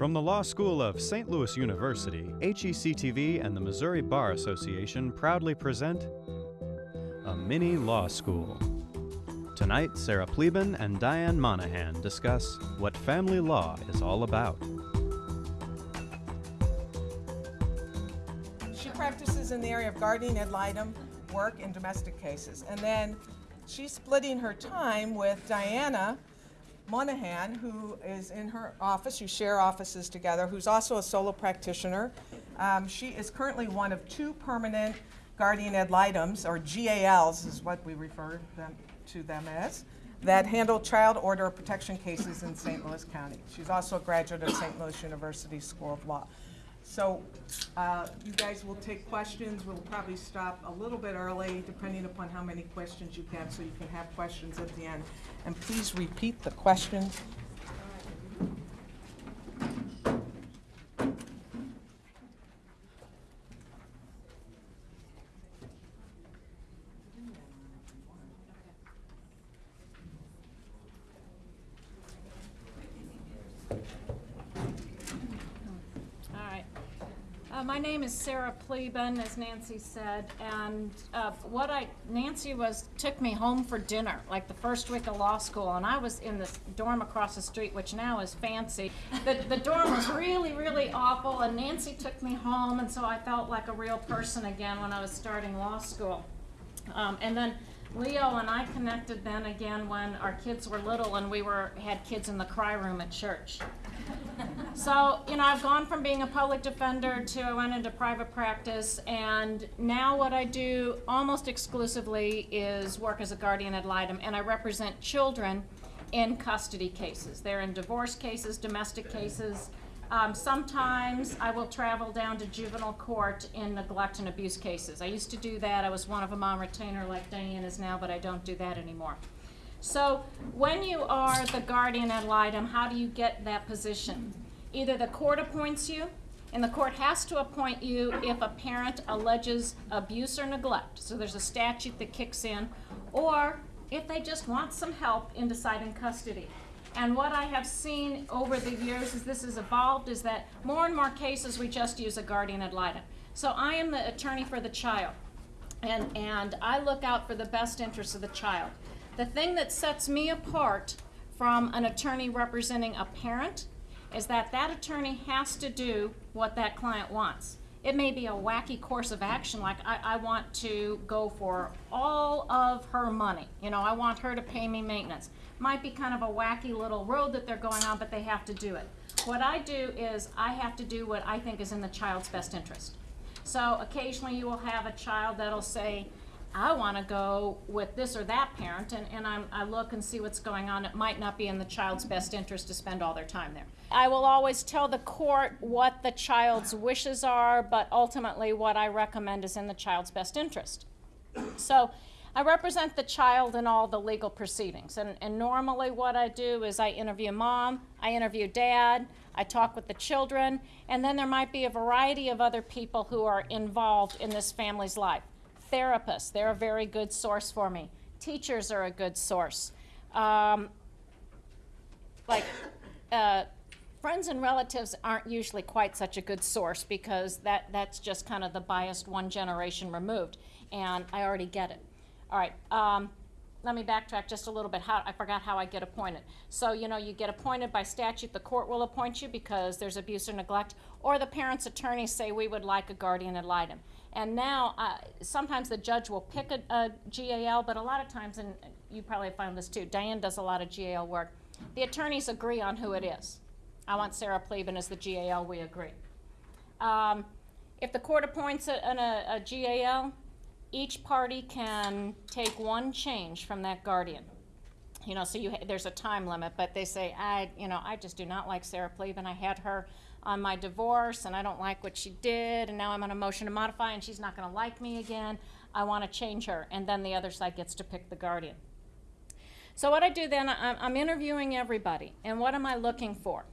From the Law School of St. Louis University, HECTV and the Missouri Bar Association proudly present a mini law school. Tonight, Sarah Pleben and Diane Monahan discuss what family law is all about. She practices in the area of guardian ad litem work and domestic cases. And then she's splitting her time with Diana Monahan, who is in her office. You share offices together, who's also a solo practitioner. Um, she is currently one of two permanent guardian ad litems, or GALs is what we refer them, to them as, that handle child order protection cases in St. Louis County. She's also a graduate of St. Louis University School of Law. So uh, you guys will take questions. We'll probably stop a little bit early, depending upon how many questions you have, so you can have questions at the end. And please repeat the questions. All right. Uh, my name is Sarah Pleben, as Nancy said, and uh, what I Nancy was took me home for dinner, like the first week of law school, and I was in this dorm across the street, which now is fancy. The, the dorm was really, really awful, and Nancy took me home, and so I felt like a real person again when I was starting law school. Um, and then Leo and I connected then again when our kids were little and we were had kids in the cry room at church. So, you know, I've gone from being a public defender to I went into private practice, and now what I do almost exclusively is work as a guardian ad litem, and I represent children in custody cases. They're in divorce cases, domestic cases. Um, sometimes I will travel down to juvenile court in neglect and abuse cases. I used to do that. I was one of them on retainer like Diane is now, but I don't do that anymore. So when you are the guardian ad litem, how do you get that position? Either the court appoints you, and the court has to appoint you if a parent alleges abuse or neglect. So there's a statute that kicks in, or if they just want some help in deciding custody. And what I have seen over the years as this has evolved is that more and more cases we just use a guardian ad litem. So I am the attorney for the child, and, and I look out for the best interests of the child. The thing that sets me apart from an attorney representing a parent is that that attorney has to do what that client wants. It may be a wacky course of action, like I, I want to go for all of her money. You know, I want her to pay me maintenance. Might be kind of a wacky little road that they're going on, but they have to do it. What I do is I have to do what I think is in the child's best interest. So occasionally you will have a child that'll say, I want to go with this or that parent, and, and I'm, I look and see what's going on. It might not be in the child's best interest to spend all their time there. I will always tell the court what the child's wishes are, but ultimately what I recommend is in the child's best interest. So I represent the child in all the legal proceedings, and, and normally what I do is I interview mom, I interview dad, I talk with the children, and then there might be a variety of other people who are involved in this family's life therapists, they're a very good source for me. Teachers are a good source. Um, like, uh, friends and relatives aren't usually quite such a good source because that, that's just kind of the biased one generation removed, and I already get it. All right, um, let me backtrack just a little bit. How, I forgot how I get appointed. So, you know, you get appointed by statute, the court will appoint you because there's abuse or neglect, or the parent's attorneys say we would like a guardian ad litem. And now, uh, sometimes the judge will pick a, a GAL, but a lot of times, and you probably found this too, Diane does a lot of GAL work, the attorneys agree on who it is. I want Sarah Pleben as the GAL, we agree. Um, if the court appoints a, an, a, a GAL, each party can take one change from that guardian. You know, so you, there's a time limit, but they say, I, you know, I just do not like Sarah Pleben. I had her on my divorce and I don't like what she did and now I'm on a motion to modify and she's not gonna like me again. I wanna change her. And then the other side gets to pick the guardian. So what I do then, I'm interviewing everybody. And what am I looking for?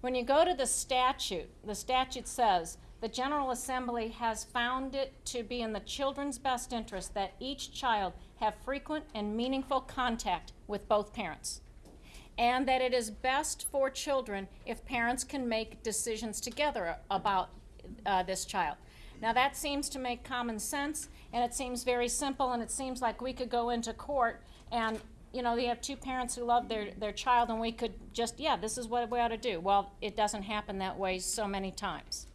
When you go to the statute, the statute says, the General Assembly has found it to be in the children's best interest that each child have frequent and meaningful contact with both parents. And that it is best for children if parents can make decisions together about uh, this child. Now, that seems to make common sense, and it seems very simple, and it seems like we could go into court and, you know, you have two parents who love their, their child, and we could just, yeah, this is what we ought to do. Well, it doesn't happen that way so many times.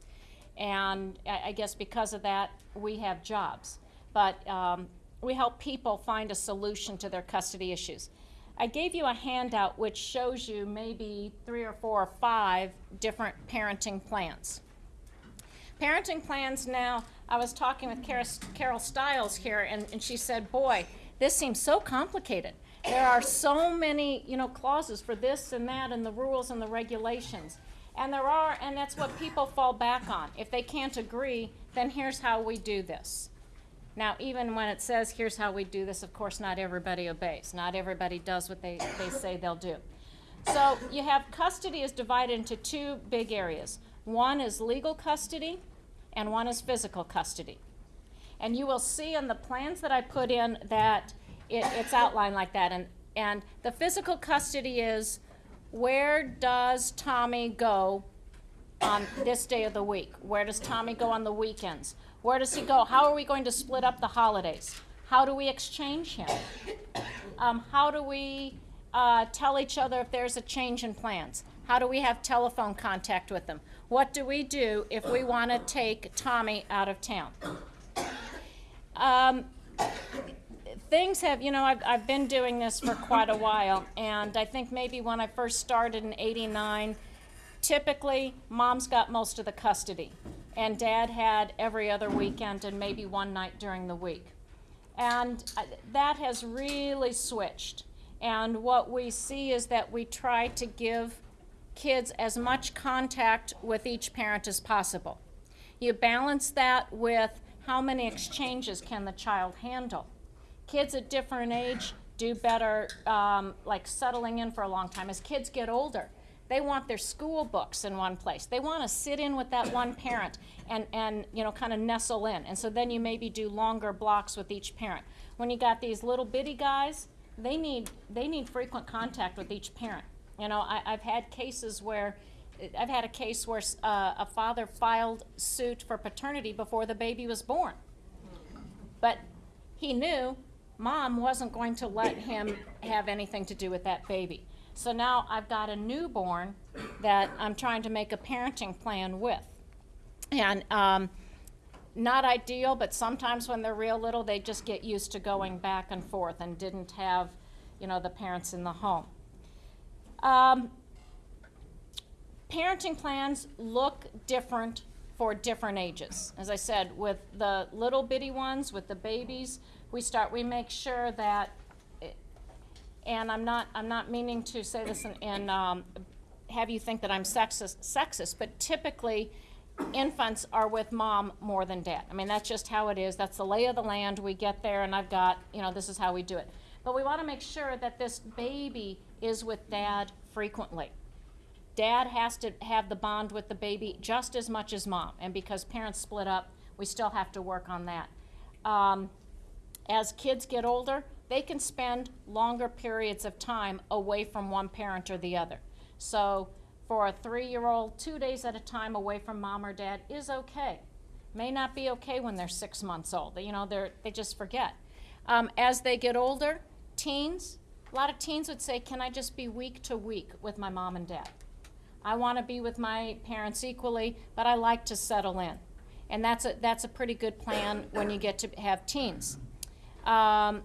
And I, I guess because of that, we have jobs. But um, we help people find a solution to their custody issues. I gave you a handout which shows you maybe three or four or five different parenting plans. Parenting plans now, I was talking with Carol, Stiles here, and, and she said, Boy, this seems so complicated. There are so many, you know, clauses for this and that, and the rules and the regulations. And there are, and that's what people fall back on. If they can't agree, then here's how we do this. Now, even when it says, here's how we do this, of course, not everybody obeys. Not everybody does what they, they say they'll do. So you have custody is divided into two big areas. One is legal custody, and one is physical custody. And you will see in the plans that I put in that it, it's outlined like that. And, and the physical custody is where does Tommy go on this day of the week? Where does Tommy go on the weekends? Where does he go? How are we going to split up the holidays? How do we exchange him? Um, how do we uh, tell each other if there's a change in plans? How do we have telephone contact with them? What do we do if we want to take Tommy out of town? Um, things have, you know, I've, I've been doing this for quite a while, and I think maybe when I first started in 89, typically mom's got most of the custody, and dad had every other weekend and maybe one night during the week. And uh, that has really switched. And what we see is that we try to give kids as much contact with each parent as possible. You balance that with how many exchanges can the child handle. Kids at different age do better, um, like settling in for a long time. As kids get older, they want their school books in one place. They want to sit in with that one parent and, and you know, kind of nestle in. And so then you maybe do longer blocks with each parent. When you got these little bitty guys, they need, they need frequent contact with each parent. You know, I, I've had cases where, I've had a case where uh, a father filed suit for paternity before the baby was born. But he knew mom wasn't going to let him have anything to do with that baby. So now I've got a newborn that I'm trying to make a parenting plan with. And um, not ideal, but sometimes when they're real little, they just get used to going back and forth and didn't have, you know, the parents in the home. Um, parenting plans look different for different ages. As I said, with the little bitty ones, with the babies, we start, we make sure that, and I'm not, I'm not meaning to say this and, and um, have you think that I'm sexist, sexist, but typically, infants are with mom more than dad. I mean, that's just how it is. That's the lay of the land. We get there, and I've got, you know, this is how we do it. But we want to make sure that this baby is with dad frequently. Dad has to have the bond with the baby just as much as mom, and because parents split up, we still have to work on that. Um, as kids get older, they can spend longer periods of time away from one parent or the other. So, for a three year old, two days at a time away from mom or dad is okay. May not be okay when they're six months old. You know, they're, they just forget. Um, as they get older, teens, a lot of teens would say, Can I just be week to week with my mom and dad? I want to be with my parents equally, but I like to settle in. And that's a, that's a pretty good plan when you get to have teens. Um,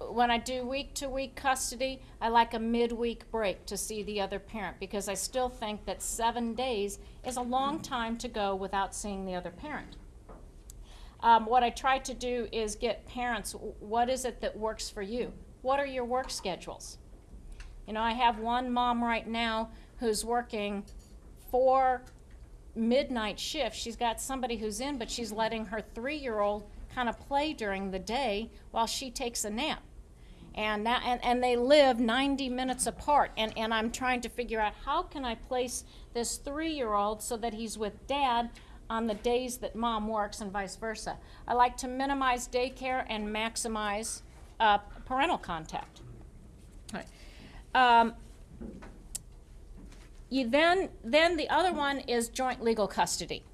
when I do week to week custody, I like a midweek break to see the other parent because I still think that seven days is a long time to go without seeing the other parent. Um, what I try to do is get parents what is it that works for you? What are your work schedules? You know, I have one mom right now who's working four midnight shifts. She's got somebody who's in, but she's letting her three year old kind of play during the day while she takes a nap. And, that, and, and they live 90 minutes apart. And, and I'm trying to figure out how can I place this three year old so that he's with dad on the days that mom works and vice versa. I like to minimize daycare and maximize uh, parental contact. All right. Um, you then, then the other one is joint legal custody.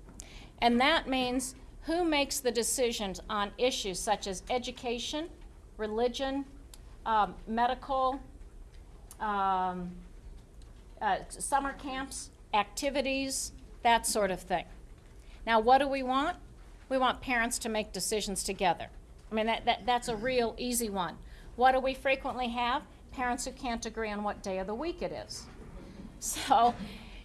And that means who makes the decisions on issues such as education, religion, um, medical, um, uh, summer camps, activities, that sort of thing. Now, what do we want? We want parents to make decisions together. I mean, that, that, that's a real easy one. What do we frequently have? Parents who can't agree on what day of the week it is. So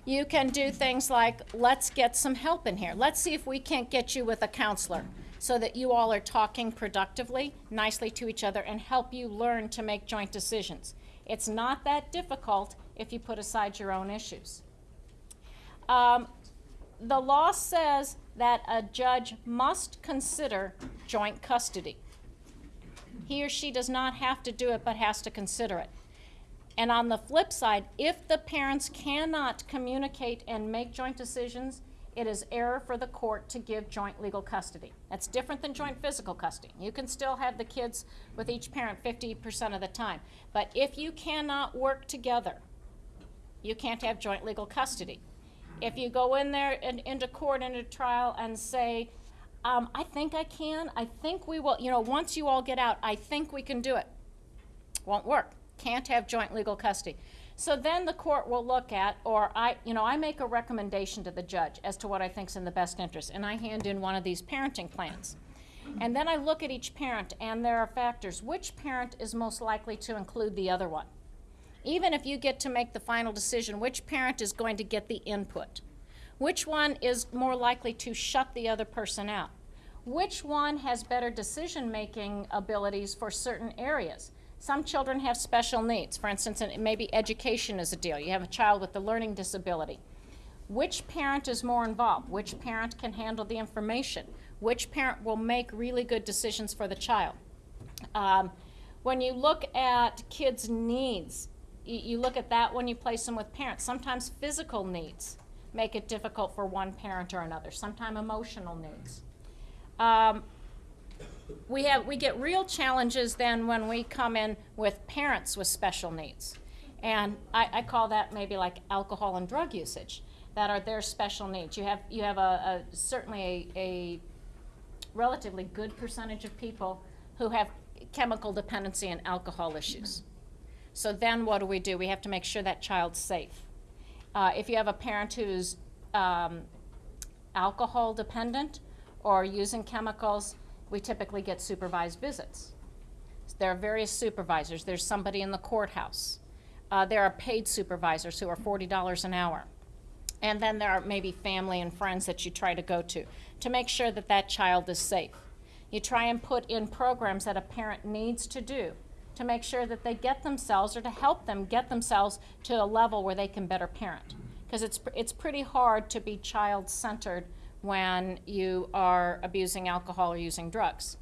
you can do things like, let's get some help in here. Let's see if we can't get you with a counselor so that you all are talking productively, nicely to each other, and help you learn to make joint decisions. It's not that difficult if you put aside your own issues. Um, the law says that a judge must consider joint custody. He or she does not have to do it, but has to consider it. And on the flip side, if the parents cannot communicate and make joint decisions, it is error for the court to give joint legal custody. That's different than joint physical custody. You can still have the kids with each parent 50% of the time. But if you cannot work together, you can't have joint legal custody. If you go in there and into court into trial and say, um, I think I can, I think we will, you know, once you all get out, I think we can do it. Won't work. Can't have joint legal custody. So then the court will look at, or I, you know, I make a recommendation to the judge as to what I think's in the best interest, and I hand in one of these parenting plans. And then I look at each parent, and there are factors. Which parent is most likely to include the other one? Even if you get to make the final decision, which parent is going to get the input? Which one is more likely to shut the other person out? Which one has better decision making abilities for certain areas? Some children have special needs. For instance, maybe education is a deal. You have a child with a learning disability. Which parent is more involved? Which parent can handle the information? Which parent will make really good decisions for the child? Um, when you look at kids' needs, you, look at that when you place them with parents. Sometimes physical needs make it difficult for one parent or another, sometimes emotional needs. Um, we have we get real challenges then when we come in with parents with special needs. And I, I, call that maybe like alcohol and drug usage that are their special needs. You have you have a, a certainly a, a, relatively good percentage of people who have chemical dependency and alcohol issues. So then what do we do? We have to make sure that child's safe. Uh, if you have a parent who's um, alcohol dependent or using chemicals we typically get supervised visits. There are various supervisors. There's somebody in the courthouse. Uh, there are paid supervisors who are $40 an hour. And then there are maybe family and friends that you try to go to to make sure that that child is safe. You try and put in programs that a parent needs to do to make sure that they get themselves or to help them get themselves to a level where they can better parent. Because it's, it's pretty hard to be child centered when you are abusing alcohol or using drugs.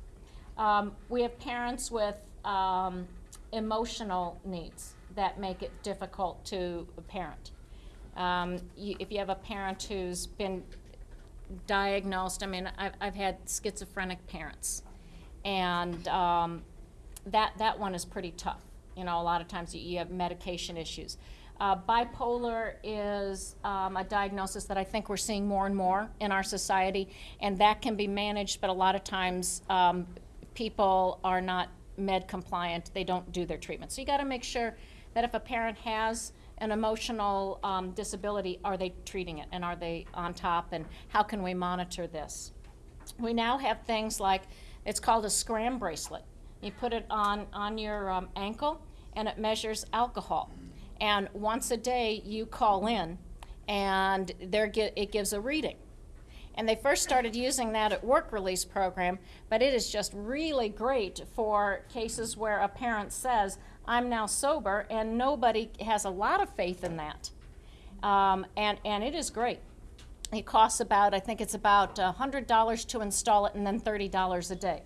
Um, we have parents with um, emotional needs that make it difficult to parent. Um, you, if you have a parent who's been diagnosed, I mean, I've, I've had schizophrenic parents, and um, that, that one is pretty tough. You know, a lot of times you, you have medication issues. Uh, bipolar is um, a diagnosis that I think we're seeing more and more in our society, and that can be managed, but a lot of times um, people are not med compliant, they don't do their treatment. So you got to make sure that if a parent has an emotional um, disability, are they treating it and are they on top, and how can we monitor this? We now have things like it's called a scram bracelet. You put it on, on your um, ankle and it measures alcohol and once a day you call in and there it gives a reading. And they first started using that at work release program, but it is just really great for cases where a parent says, I'm now sober, and nobody has a lot of faith in that. Um, and, and it is great. It costs about, I think it's about $100 to install it and then $30 a day.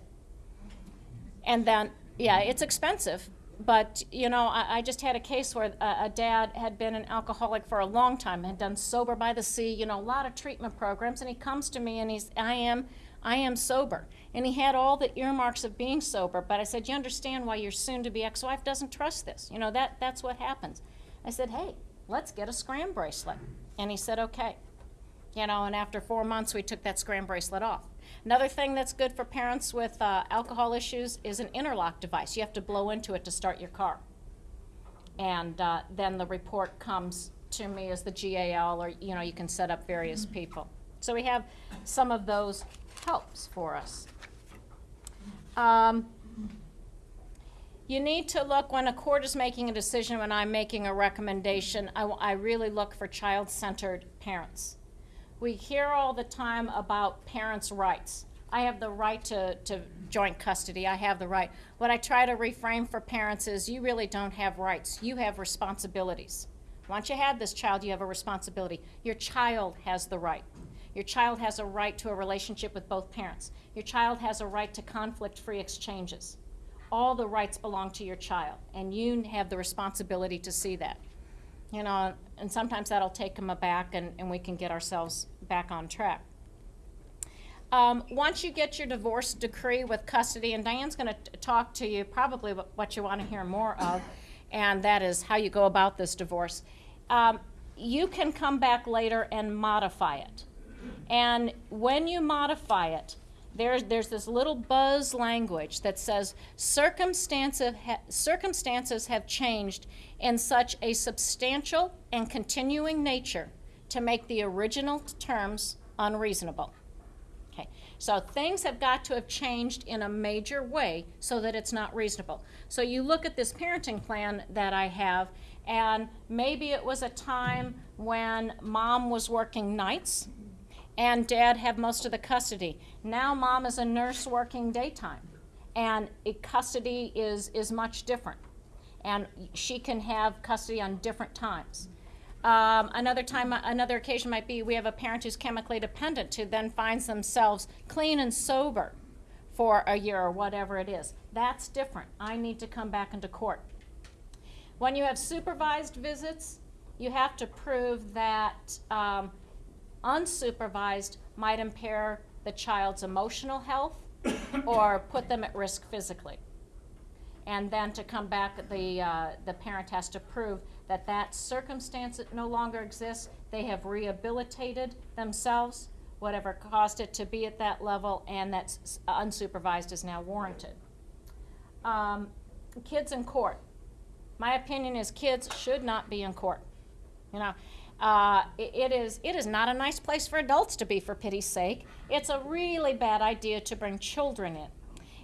And then, yeah, it's expensive, but you know, I, I, just had a case where a, a, dad had been an alcoholic for a long time, had done sober by the sea, you know, a lot of treatment programs, and he comes to me and he's, I am, I am sober. And he had all the earmarks of being sober, but I said, You understand why your soon to be ex wife doesn't trust this? You know, that, that's what happens. I said, Hey, let's get a scram bracelet. And he said, Okay. You know, and after four months, we took that scram bracelet off. Another thing that's good for parents with uh, alcohol issues is an interlock device. You have to blow into it to start your car. And uh, then the report comes to me as the GAL, or you know, you can set up various people. So we have some of those helps for us. Um, you need to look when a court is making a decision, when I'm making a recommendation, I really look for child centered parents. We hear all the time about parents' rights. I have the right to, to joint custody. I have the right. What I try to reframe for parents is you really don't have rights, you have responsibilities. Once you have this child, you have a responsibility. Your child has the right. Your child has a right to a relationship with both parents. Your child has a right to conflict free exchanges. All the rights belong to your child, and you have the responsibility to see that. You know, and sometimes that'll take them aback, and, and we can get ourselves back on track. Um, once you get your divorce decree with custody, and Diane's going to talk to you probably what, you want to hear more of, and that is how you go about this divorce. Um, you can come back later and modify it. And when you modify it, there's, there's this little buzz language that says circumstances, ha- circumstances have changed in such a substantial and continuing nature to make the original terms unreasonable. Okay, so things have got to have changed in a major way so that it's not reasonable. So you look at this parenting plan that I have, and maybe it was a time when mom was working nights and dad had most of the custody. Now mom is a nurse working daytime, and custody is, is much different. And she can have custody on different times. Um, another time, another occasion might be we have a parent who's chemically dependent who then finds themselves clean and sober for a year or whatever it is. That's different. I need to come back into court. When you have supervised visits, you have to prove that um, unsupervised might impair the child's emotional health or put them at risk physically. And then to come back, the, uh, the parent has to prove that that circumstance no longer exists. They have rehabilitated themselves, whatever caused it to be at that level, and that unsupervised is now warranted. Um, kids in court. My opinion is kids should not be in court. You know, uh, it, it is it is not a nice place for adults to be. For pity's sake, it's a really bad idea to bring children in.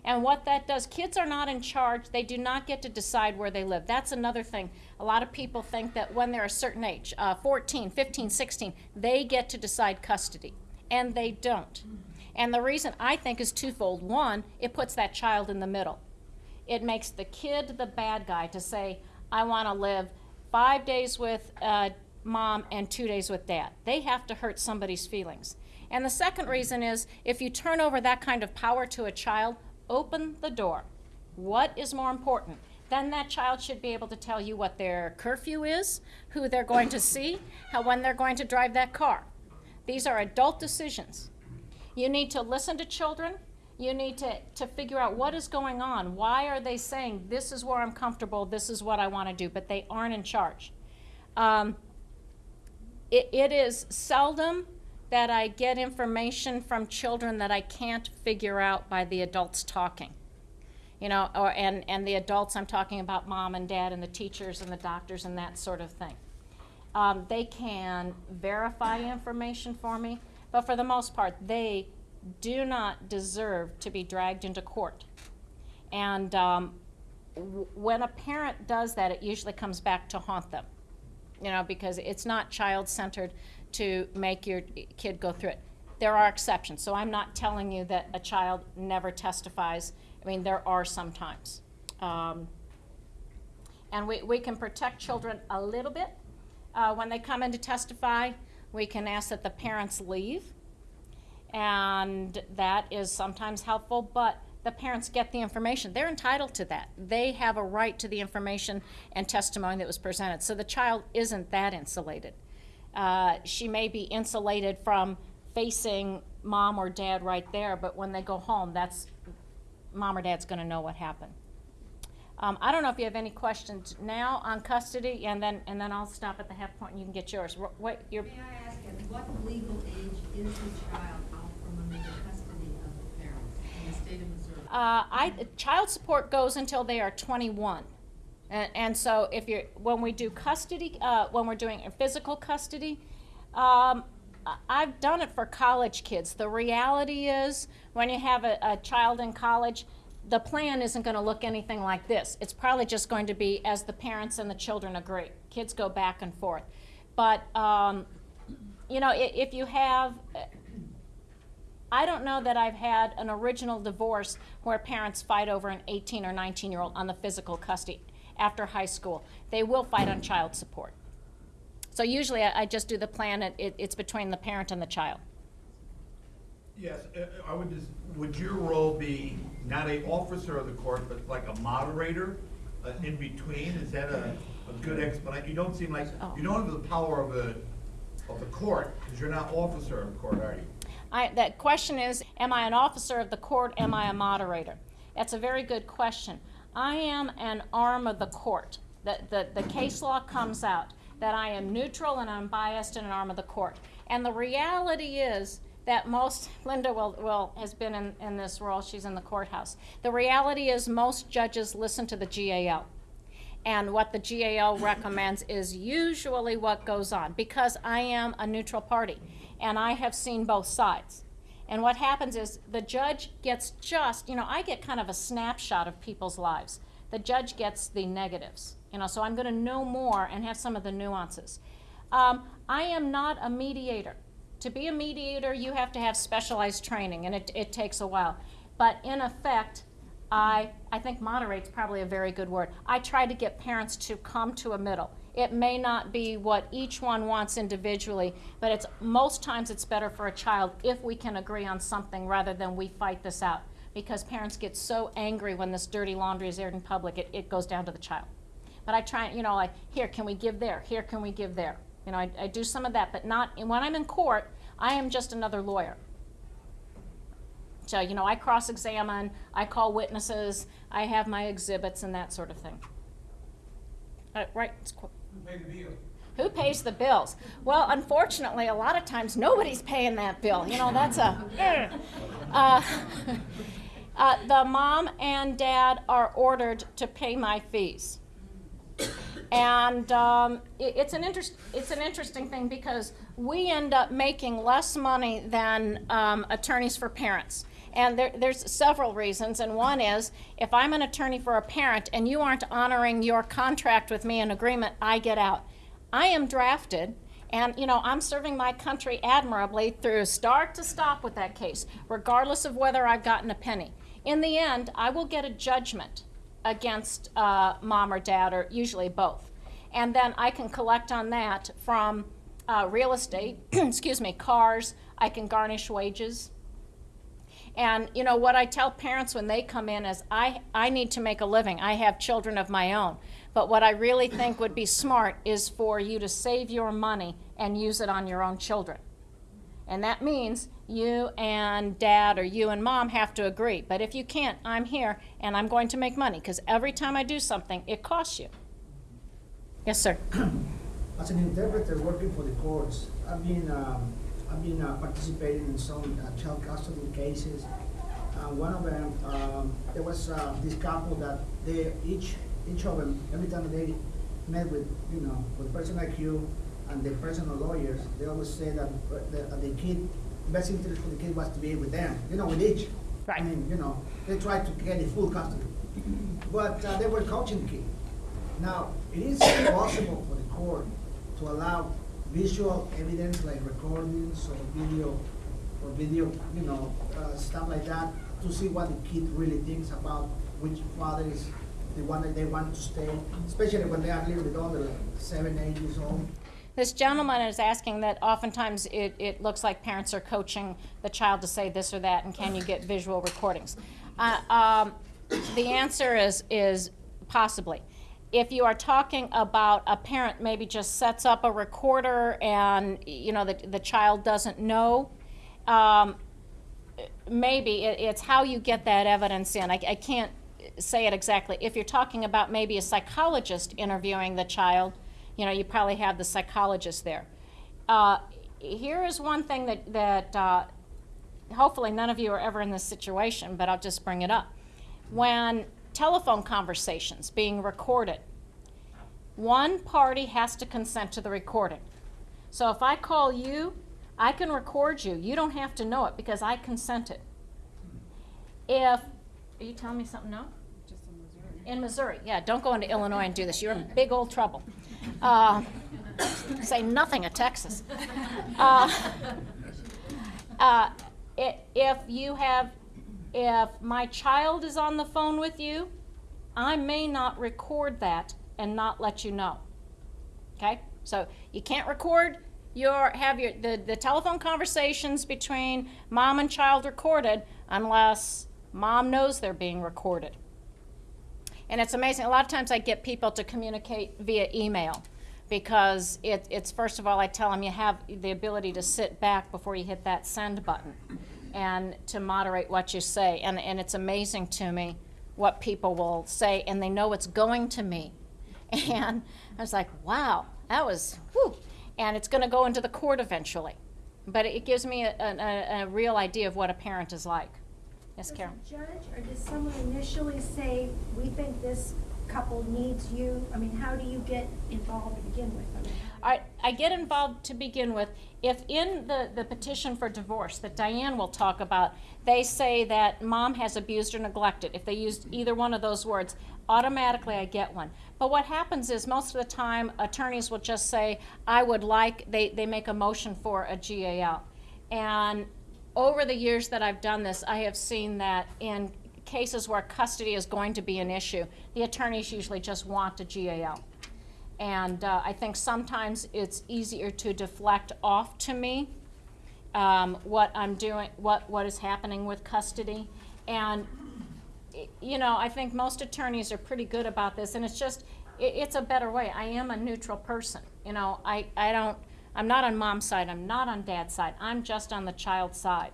And what that does, kids are not in charge. They do not get to decide where they live. That's another thing. A lot of people think that when they're a certain age, uh, 14, 15, 16, they get to decide custody. And they don't. And the reason I think is twofold. One, it puts that child in the middle. It makes the kid the bad guy to say, I want to live five days with uh, mom and two days with dad. They have to hurt somebody's feelings. And the second reason is if you turn over that kind of power to a child, open the door. What is more important? Then that child should be able to tell you what their curfew is, who they're going to see, how when they're going to drive that car. These are adult decisions. You need to listen to children. You need to, to figure out what is going on. Why are they saying, this is where I'm comfortable, this is what I want to do, but they aren't in charge? Um, it, it is seldom that I get information from children that I can't figure out by the adults talking. You know, or, and, and the adults, I'm talking about mom and dad and the teachers and the doctors and that sort of thing. Um, they can verify information for me, but for the most part, they do not deserve to be dragged into court. And um, when a parent does that, it usually comes back to haunt them you know, because it's not child-centered to make your kid go through it. There are exceptions, so I'm not telling you that a child never testifies. I mean, there are sometimes. Um, and we, we can protect children a little bit. Uh, when they come in to testify, we can ask that the parents leave. And that is sometimes helpful, but the parents get the information. They're entitled to that. They have a right to the information and testimony that was presented. So the child isn't that insulated. Uh, she may be insulated from facing mom or dad right there, but when they go home, that's, mom or dad's gonna know what happened. Um, I don't know if you have any questions now on custody, and then, and then I'll stop at the half point and you can get yours. What, your, May I ask, at what legal age is the child out from under the custody of the parents in the state of Missouri? Uh, I, child support goes until they are 21. And, and so if you're, when we do custody, uh, when we're doing physical custody, um, I've done it for college kids. The reality is, when you have a, a child in college, the plan isn't going to look anything like this. It's probably just going to be as the parents and the children agree. Kids go back and forth. But, um, you know, i- if you have, I don't know that I've had an original divorce where parents fight over an 18 or 19 year old on the physical custody after high school. They will fight on child support. So usually I, I just do the plan, it, it, it's between the parent and the child. Yes, uh, I would just, would your role be not a officer of the court, but like a moderator uh, in between? Is that a, a good explanation? You don't seem like, you don't have the power of the, of the court, because you're not officer of the court, are you? I, that question is, am I an officer of the court? Am I a moderator? That's a very good question. I am an arm of the court. The, the, the case law comes out that I am neutral and unbiased and an arm of the court. And the reality is that most, Linda will, will, has been in, in this role, she's in the courthouse. The reality is most judges listen to the GAL. And what the GAL recommends is usually what goes on because I am a neutral party and I have seen both sides. And what happens is the judge gets just, you know, I get kind of a snapshot of people's lives. The judge gets the negatives, you know, so I'm going to know more and have some of the nuances. Um, I am not a mediator. To be a mediator, you have to have specialized training, and it, it takes a while. But in effect, I, I think moderate's probably a very good word. I try to get parents to come to a middle. It may not be what each one wants individually, but it's, most times it's better for a child if we can agree on something rather than we fight this out. Because parents get so angry when this dirty laundry is aired in public, it, it goes down to the child. But I try, you know, like, here, can we give there? Here, can we give there? You know, I, I do some of that, but not, when I'm in court, I am just another lawyer. So, you know, I cross-examine, I call witnesses, I have my exhibits and that sort of thing. Uh, right, it's qu- who pays the bills? Well, unfortunately, a lot of times nobody's paying that bill. You know, that's a. Uh, uh, the mom and dad are ordered to pay my fees. And um, it, it's an interest, it's an interesting thing because we end up making less money than um, attorneys for parents. And there, there's several reasons, and one is if I'm an attorney for a parent and you aren't honoring your contract with me in agreement, I get out. I am drafted, and you know I'm serving my country admirably through start to stop with that case, regardless of whether I've gotten a penny. In the end, I will get a judgment against uh, mom or dad, or usually both. And then I can collect on that from uh, real estate, excuse me, cars, I can garnish wages. And you know what I tell parents when they come in is I, I need to make a living. I have children of my own. But what I really think would be smart is for you to save your money and use it on your own children. And that means you and dad or you and mom have to agree. But if you can't, I'm here and I'm going to make money because every time I do something, it costs you. Yes, sir. As an interpreter working for the courts, I've been, um, I've been uh, participating in some uh, child custody cases. Uh, one of them, um, there was uh, this couple that they each each of them every time they met with you know with a person like you and the personal lawyers, they always say that the, the kid best interest for the kid was to be with them, you know, with each. Right. I mean, you know, they tried to get the full custody, but uh, they were coaching the kid. Now, it is possible for the court to allow visual evidence like recordings or video, or video, you know, uh, stuff like that, to see what the kid really thinks about which father is the one that they want to stay, especially when they are a little bit older, like seven, eight years old. This gentleman is asking that oftentimes it, it looks like parents are coaching the child to say this or that, and can you get visual recordings? Uh, um, the answer is, is possibly. If you are talking about a parent maybe just sets up a recorder and, you know, the, the child doesn't know, um, maybe it, it's how you get that evidence in. I, I can't say it exactly. If you're talking about maybe a psychologist interviewing the child, you know, you probably have the psychologist there. Uh, here is one thing that, that uh, hopefully none of you are ever in this situation, but I'll just bring it up. When telephone conversations being recorded, one party has to consent to the recording. So if I call you, I can record you. You don't have to know it because I consented. If, are you telling me something no? Just in Missouri, In Missouri, yeah, don't go into Illinois and do this. You're in big old trouble. Uh, say nothing of Texas. Uh, uh, i- if you have, if my child is on the phone with you, I may not record that and not let you know. Okay? So you can't record your, have your, the, the telephone conversations between mom and child recorded unless mom knows they're being recorded. And it's amazing, a lot of times I get people to communicate via email because it, it's, first of all, I tell them you have the ability to sit back before you hit that send button and to moderate what you say. And, and it's amazing to me what people will say and they know it's going to me. And I was like, wow, that was, whew. And it's going to go into the court eventually. But it gives me a, a, a real idea of what a parent is like. Yes, Carol? Does judge or does someone initially say, we think this couple needs you? I mean, how do you get involved to begin with? I mean, I, I get involved to begin with if in the, the petition for divorce that Diane will talk about, they say that mom has abused or neglected. If they used either one of those words, automatically I get one. But what happens is most of the time attorneys will just say, I would like, they, they make a motion for a GAL. And over the years that I've done this, I have seen that in cases where custody is going to be an issue, the attorneys usually just want a GAL. And uh, I think sometimes it's easier to deflect off to me um, what I'm doing, what, what is happening with custody. And, you know, I think most attorneys are pretty good about this, and it's just, i it's a better way. I am a neutral person. You know, I, I don't, I'm not on mom's side, I'm not on dad's side, I'm just on the child's side.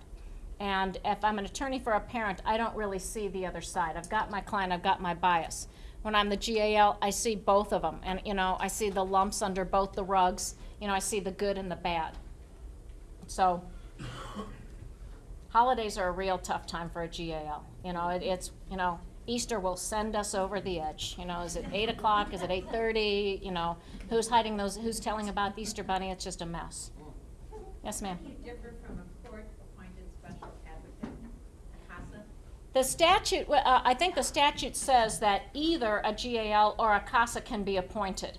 And if I'm an attorney for a parent, I don't really see the other side. I've got my client, I've got my bias. When I'm the GAL, I see both of them, and, you know, I see the lumps under both the rugs. You know, I see the good and the bad. So, holidays are a real tough time for a GAL. You know, it, it's, you know, Easter will send us over the edge. You know, is it eight o'clock? Is it eight thirty? You know, who's hiding those, who's telling about the Easter bunny? It's just a mess. Yes, ma'am? You differ from a court-appointed special advocate, a CASA? The statute, uh, I think the statute says that either a GAL or a CASA can be appointed.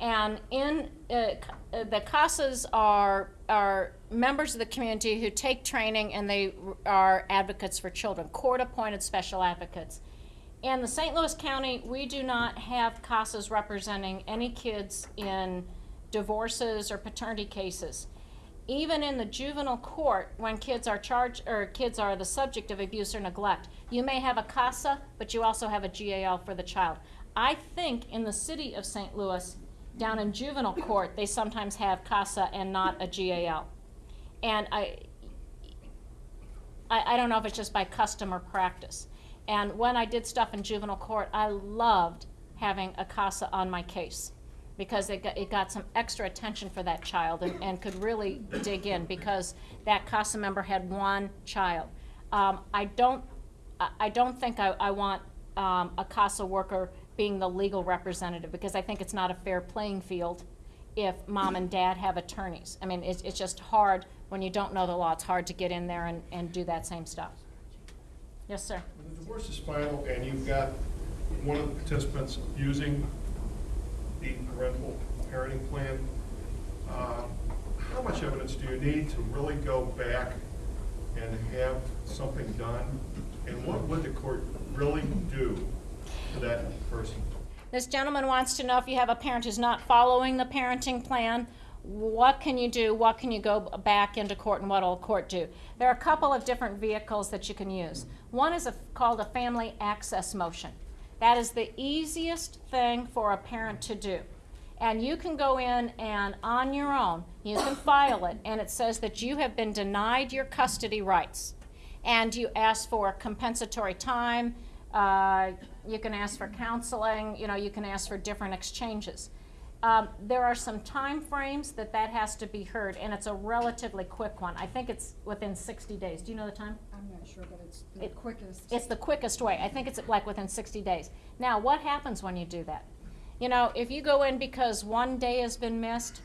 And in, uh, uh, the CASAs are, are members of the community who take training and they are advocates for children, court-appointed special advocates. In the St. Louis County, we do not have CASAs representing any kids in divorces or paternity cases even in the juvenile court, when kids are charged, or kids are the subject of abuse or neglect, you may have a CASA, but you also have a GAL for the child. I think in the city of St. Louis, down in juvenile court, they sometimes have CASA and not a GAL. And I, I, I don't know if it's just by custom or practice. And when I did stuff in juvenile court, I loved having a CASA on my case because it got, it got some extra attention for that child and, and could really dig in because that CASA member had one child. Um, I don't, I, don't think I, I want um, a CASA worker being the legal representative because I think it's not a fair playing field if mom and dad have attorneys. I mean, it's, it's just hard when you don't know the law. It's hard to get in there and, and do that same stuff. Yes, sir. When the divorce is final and you've got one of the participants using the parental parenting plan, uh, how much evidence do you need to really go back and have something done? And what would the court really do to that person? This gentleman wants to know if you have a parent who's not following the parenting plan, what can you do? What can you go back into court and what will court do? There are a couple of different vehicles that you can use. One is a, called a family access motion. That is the easiest thing for a parent to do. And you can go in and on your own, you can file it, and it says that you have been denied your custody rights. And you ask for compensatory time, uh, you can ask for counseling, you know, you can ask for different exchanges. Um, there are some time frames that that has to be heard, and it's a relatively quick one. I think it's within 60 days. Do you know the time? I'm not sure, but it's the It- quickest. It's the quickest way. I think it's like within 60 days. Now, what happens when you do that? You know, if you go in because one day has been missed,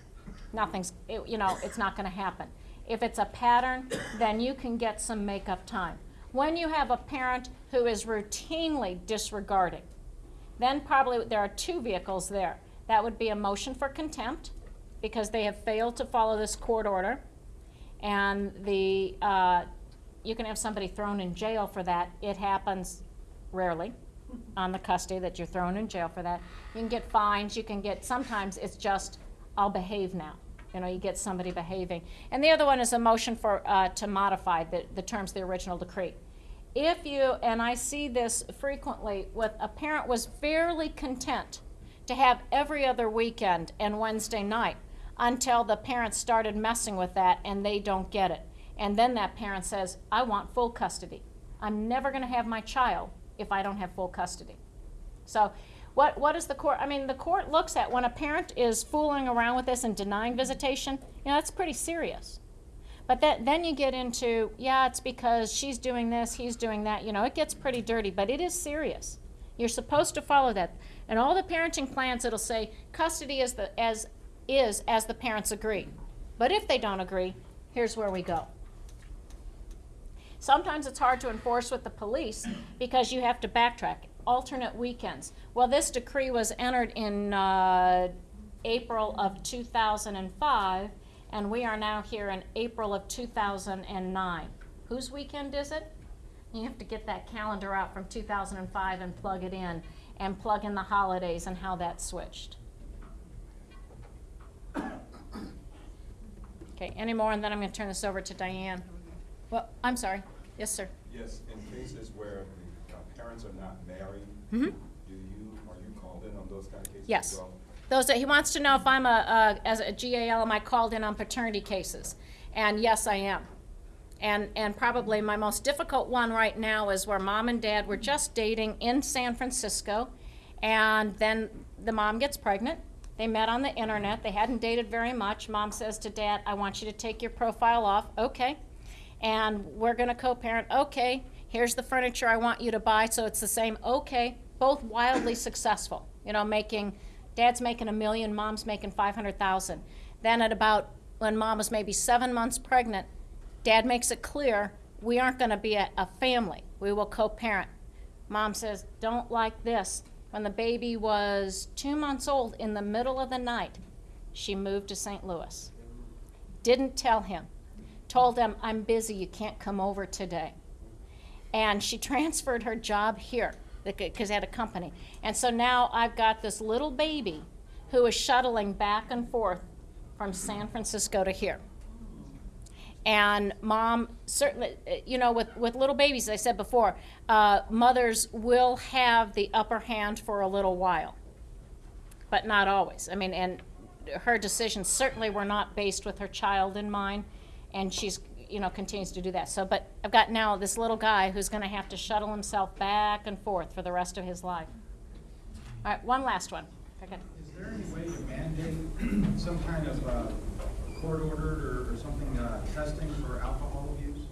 nothing's, it, you know, it's not going to happen. If it's a pattern, then you can get some makeup time. When you have a parent who is routinely disregarding, then probably there are two vehicles there. That would be a motion for contempt because they have failed to follow this court order. And the, uh, you can have somebody thrown in jail for that. It happens rarely on the custody that you're thrown in jail for that. You can get fines, you can get, sometimes it's just, I'll behave now. You know, you get somebody behaving. And the other one is a motion for, uh, to modify the, the terms of the original decree. If you, and I see this frequently with, a parent was fairly content to have every other weekend and Wednesday night until the parents started messing with that and they don't get it. And then that parent says, I want full custody. I'm never going to have my child if I don't have full custody. So, what, what is the court? I mean, the court looks at when a parent is fooling around with this and denying visitation, you know, that's pretty serious. But that, then you get into, yeah, it's because she's doing this, he's doing that. You know, it gets pretty dirty, but it is serious. You're supposed to follow that. And all the parenting plans, it'll say custody is, the, as, is as the parents agree. But if they don't agree, here's where we go. Sometimes it's hard to enforce with the police because you have to backtrack. Alternate weekends. Well, this decree was entered in uh, April of 2005, and we are now here in April of 2009. Whose weekend is it? You have to get that calendar out from 2005 and plug it in, and plug in the holidays and how that switched. Okay, any more, and then I'm going to turn this over to Diane. Well, I'm sorry. Yes, sir. Yes, in cases where the uh, parents are not married, Mhm. do you, are you called in on those kind of cases as Yes. well? Those that, he wants to know if I'm a, a, as a GAL, am I called in on paternity cases? And yes, I am. And, and probably my most difficult one right now is where mom and dad were just dating in San Francisco, and then the mom gets pregnant. They met on the internet. They hadn't dated very much. Mom says to dad, I want you to take your profile off. Okay. And we're going to co parent. Okay. Here's the furniture I want you to buy. So it's the same. Okay. Both wildly successful. You know, making, dad's making a million, mom's making 500,000. Then at about, when mom was maybe seven months pregnant, dad makes it clear we aren't going to be a, a family. We will co parent. Mom says, don't like this. When the baby was two months old, in the middle of the night, she moved to St. Louis. Didn't tell him. Told him, I'm busy, you can't come over today. And she transferred her job here because they had a company. And so now I've got this little baby who is shuttling back and forth from San Francisco to here. And mom, certainly, you know, with, with little babies, as I said before, uh, mothers will have the upper hand for a little while, but not always. I mean, and her decisions certainly were not based with her child in mind, and she's, you know, continues to do that. So, but I've got now this little guy who's going to have to shuttle himself back and forth for the rest of his life. All right, one last one. Is there any way to mandate some kind of uh, court-ordered or or something, uh, testing for alcohol abuse?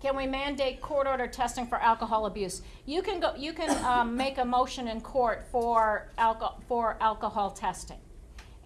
Can we mandate court order testing for alcohol abuse? You can go, you can, um, make a motion in court for alcohol for alcohol testing.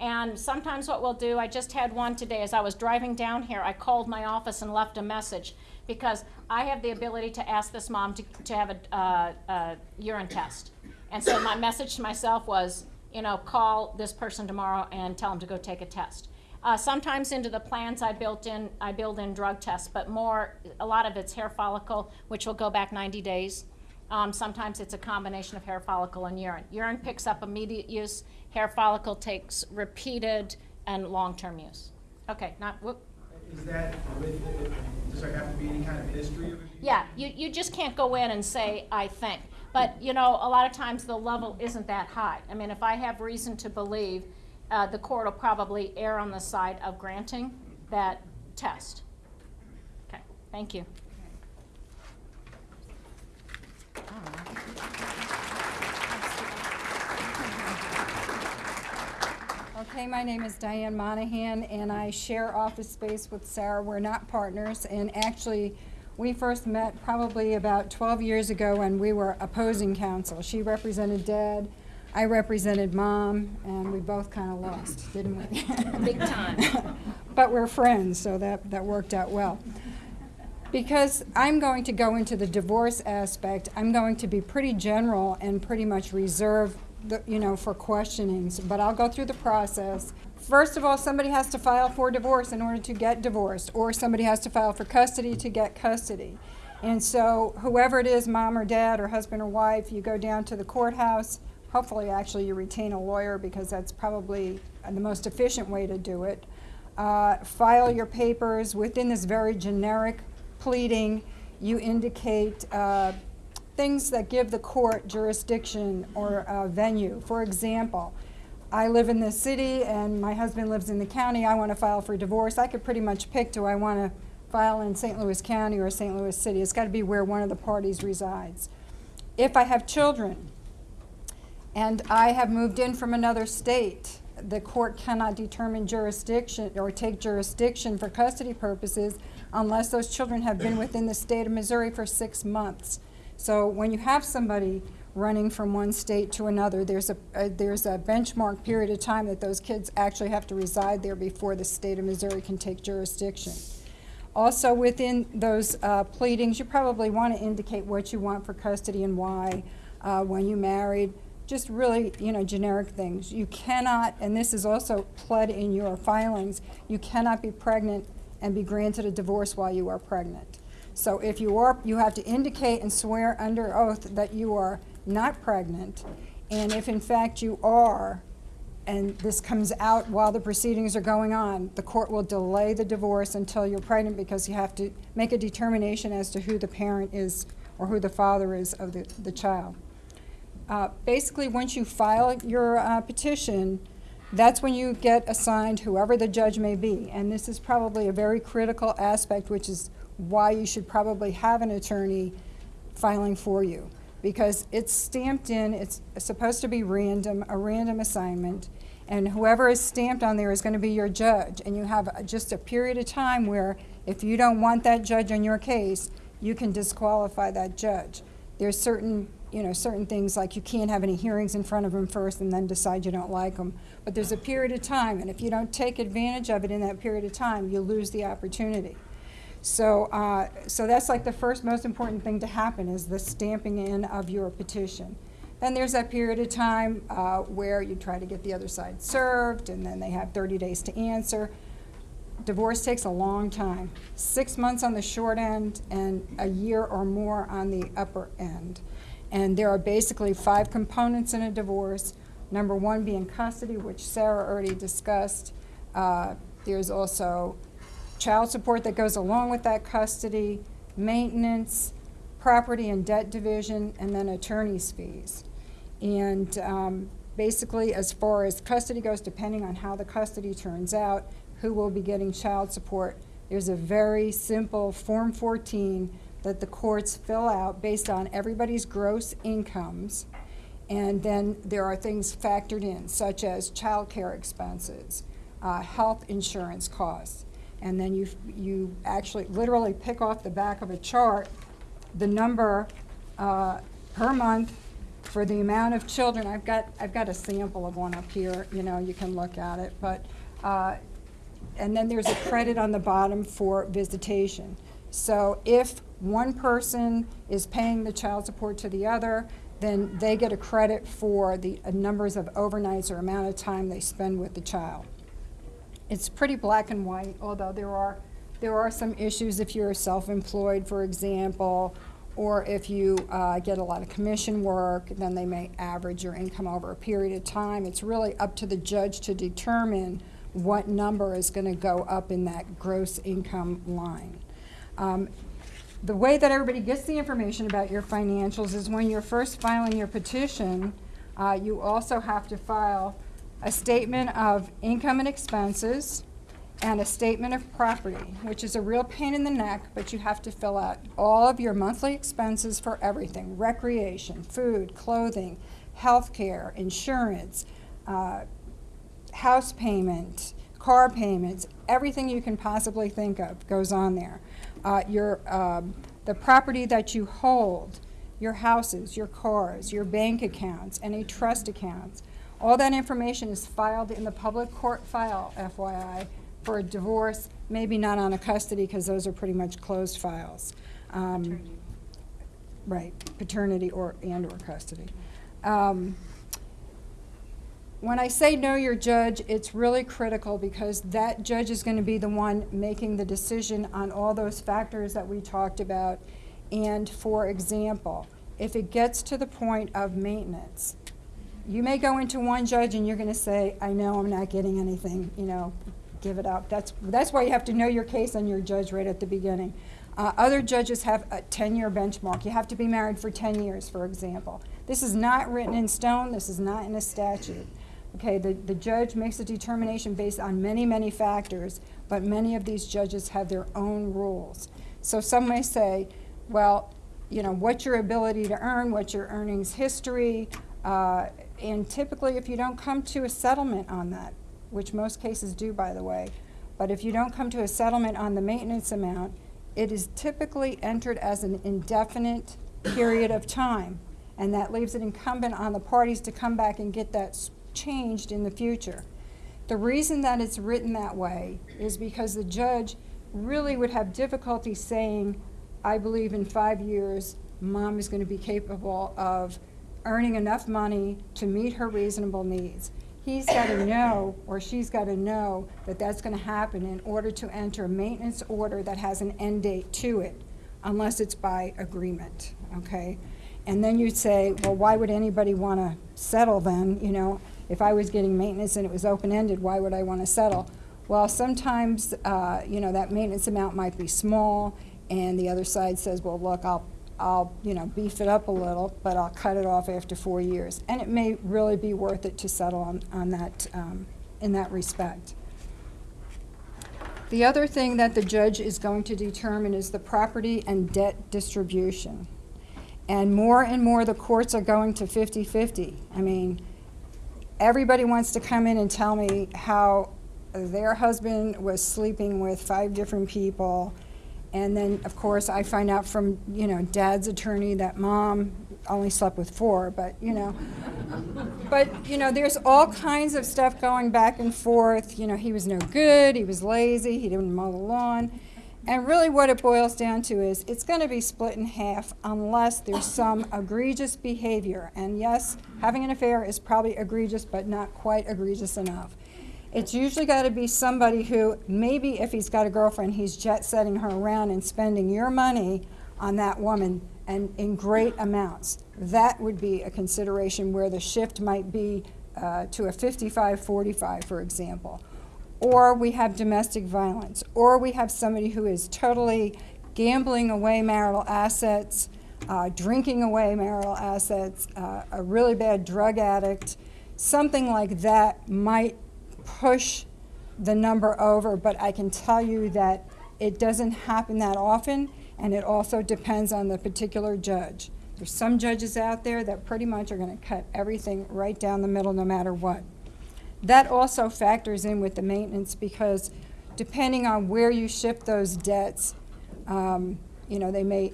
And sometimes what we'll do, I just had one today, as I was driving down here, I called my office and left a message because I have the ability to ask this mom to, to have a, uh, a urine test. And so my message to myself was, you know, call this person tomorrow and tell them to go take a test. Uh, sometimes into the plans I built in, I build in drug tests, but more, a lot of it's hair follicle, which will go back 90 days. Um, sometimes it's a combination of hair follicle and urine. Urine picks up immediate use. Hair follicle takes repeated and long-term use. Okay, not whoop. Is that with, does there have to be any kind of history of abuse? Yeah, you, you just can't go in and say, I think. But, you know, a lot of times the level isn't that high. I mean, if I have reason to believe uh, the court will probably err on the side of granting that test. Okay, thank you. Okay, my name is Diane Monahan, and I share office space with Sarah. We're not partners, and actually, we first met probably about 12 years ago when we were opposing counsel. She represented Dad, I represented Mom, and we both kind of lost, didn't we? Big time. But we're friends, so that, that worked out well. Because I'm going to go into the divorce aspect, I'm going to be pretty general and pretty much reserve, the, you know, for questionings, but I'll go through the process. First of all, somebody has to file for divorce in order to get divorced, or somebody has to file for custody to get custody. And so whoever it is, mom or dad or husband or wife, you go down to the courthouse. Hopefully, actually, you retain a lawyer because that's probably the most efficient way to do it. Uh, file your papers within this very generic pleading. You indicate uh, things that give the court jurisdiction or uh, venue. For example, I live in the city and my husband lives in the county. I want to file for divorce. I could pretty much pick do I want to file in St. Louis County or St. Louis City. It's got to be where one of the parties resides. If I have children and I have moved in from another state, the court cannot determine jurisdiction or take jurisdiction for custody purposes unless those children have been within the state of Missouri for six months. So when you have somebody running from one state to another, there's a, a there's a benchmark period of time that those kids actually have to reside there before the state of Missouri can take jurisdiction. Also, within those uh, pleadings, you probably want to indicate what you want for custody and why. Uh, when you married, just really, you know, generic things. You cannot, and this is also pled in your filings, you cannot be pregnant and be granted a divorce while you are pregnant. So if you are, you have to indicate and swear under oath that you are not pregnant, and if in fact you are, and this comes out while the proceedings are going on, the court will delay the divorce until you're pregnant because you have to make a determination as to who the parent is or who the father is of the, the child. Uh, basically, once you file your uh, petition, that's when you get assigned whoever the judge may be. And this is probably a very critical aspect, which is why you should probably have an attorney filing for you. Because it's stamped in, it's supposed to be random, a random assignment, and whoever is stamped on there is going to be your judge. And you have just a period of time where if you don't want that judge on your case, you can disqualify that judge. There's certain you know, certain things like you can't have any hearings in front of them first and then decide you don't like them. But there's a period of time, and if you don't take advantage of it in that period of time, you lose the opportunity. So, uh, so that's like the first most important thing to happen is the stamping in of your petition. Then there's that period of time uh, where you try to get the other side served, and then they have 30 days to answer. Divorce takes a long time, six months on the short end and a year or more on the upper end. And there are basically five components in a divorce. Number one being custody, which Sarah already discussed. Uh, there's also child support that goes along with that custody, maintenance, property and debt division, and then attorney's fees. And um, basically, as far as custody goes, depending on how the custody turns out, who will be getting child support, there's a very simple Form 14 that the courts fill out based on everybody's gross incomes. And then there are things factored in, such as child care expenses, uh, health insurance costs. And then you, you actually literally pick off the back of a chart the number uh, per month for the amount of children. I've got, I've got a sample of one up here, you know, you can look at it. But, uh, and then there's a credit on the bottom for visitation. So if one person is paying the child support to the other, then they get a credit for the uh, numbers of overnights or amount of time they spend with the child. It's pretty black and white, although there are, there are some issues if you're self-employed, for example, or if you uh, get a lot of commission work, then they may average your income over a period of time. It's really up to the judge to determine what number is going to go up in that gross income line. Um, the way that everybody gets the information about your financials is when you're first filing your petition, uh, you also have to file a statement of income and expenses, and a statement of property, which is a real pain in the neck, but you have to fill out all of your monthly expenses for everything, recreation, food, clothing, health care, insurance, uh, house payment, car payments, everything you can possibly think of goes on there. Uh, your, um, the property that you hold, your houses, your cars, your bank accounts, any trust accounts, all that information is filed in the public court file, FYI, for a divorce, maybe not on a custody, because those are pretty much closed files. Um, Right, paternity or, and or custody. Um, when I say know your judge, it's really critical because that judge is going to be the one making the decision on all those factors that we talked about. And for example, if it gets to the point of maintenance, you may go into one judge and you're going to say, I know I'm not getting anything, you know, give it up. That's, that's why you have to know your case and your judge right at the beginning. Uh, other judges have a 10-year benchmark. You have to be married for 10 years, for example. This is not written in stone. This is not in a statute. Okay, the, the judge makes a determination based on many, many factors, but many of these judges have their own rules. So some may say, well, you know, what's your ability to earn, what's your earnings history, uh, and typically if you don't come to a settlement on that, which most cases do, by the way, but if you don't come to a settlement on the maintenance amount, it is typically entered as an indefinite period of time, and that leaves it incumbent on the parties to come back and get that changed in the future. The reason that it's written that way is because the judge really would have difficulty saying, I believe in five years, mom is going to be capable of earning enough money to meet her reasonable needs. He's got to know, or she's got to know, that that's going to happen in order to enter a maintenance order that has an end date to it, unless it's by agreement, okay? And then you'd say, well, why would anybody want to settle then, you know? If I was getting maintenance and it was open-ended, why would I want to settle? Well, sometimes, uh, you know, that maintenance amount might be small, and the other side says, well, look, I'll, I'll, you know, beef it up a little, but I'll cut it off after four years. And it may really be worth it to settle on, on that, um, in that respect. The other thing that the judge is going to determine is the property and debt distribution. And more and more, the courts are going to 50-50. I mean, everybody wants to come in and tell me how their husband was sleeping with five different people. And then, of course, I find out from, you know, dad's attorney that mom only slept with four, but, you know. But, you know, there's all kinds of stuff going back and forth. You know, he was no good, he was lazy, he didn't mow the lawn. And really what it boils down to is it's going to be split in half unless there's some egregious behavior. And yes, having an affair is probably egregious, but not quite egregious enough. It's usually got to be somebody who, maybe if he's got a girlfriend, he's jet setting her around and spending your money on that woman and in great amounts. That would be a consideration where the shift might be uh, to a 55 45, for example. Or we have domestic violence, or we have somebody who is totally gambling away marital assets, uh, drinking away marital assets, uh, a really bad drug addict. Something like that might push the number over, but I can tell you that it doesn't happen that often, and it also depends on the particular judge. There's some judges out there that pretty much are going to cut everything right down the middle no matter what. That also factors in with the maintenance because depending on where you ship those debts, um, you know, they may,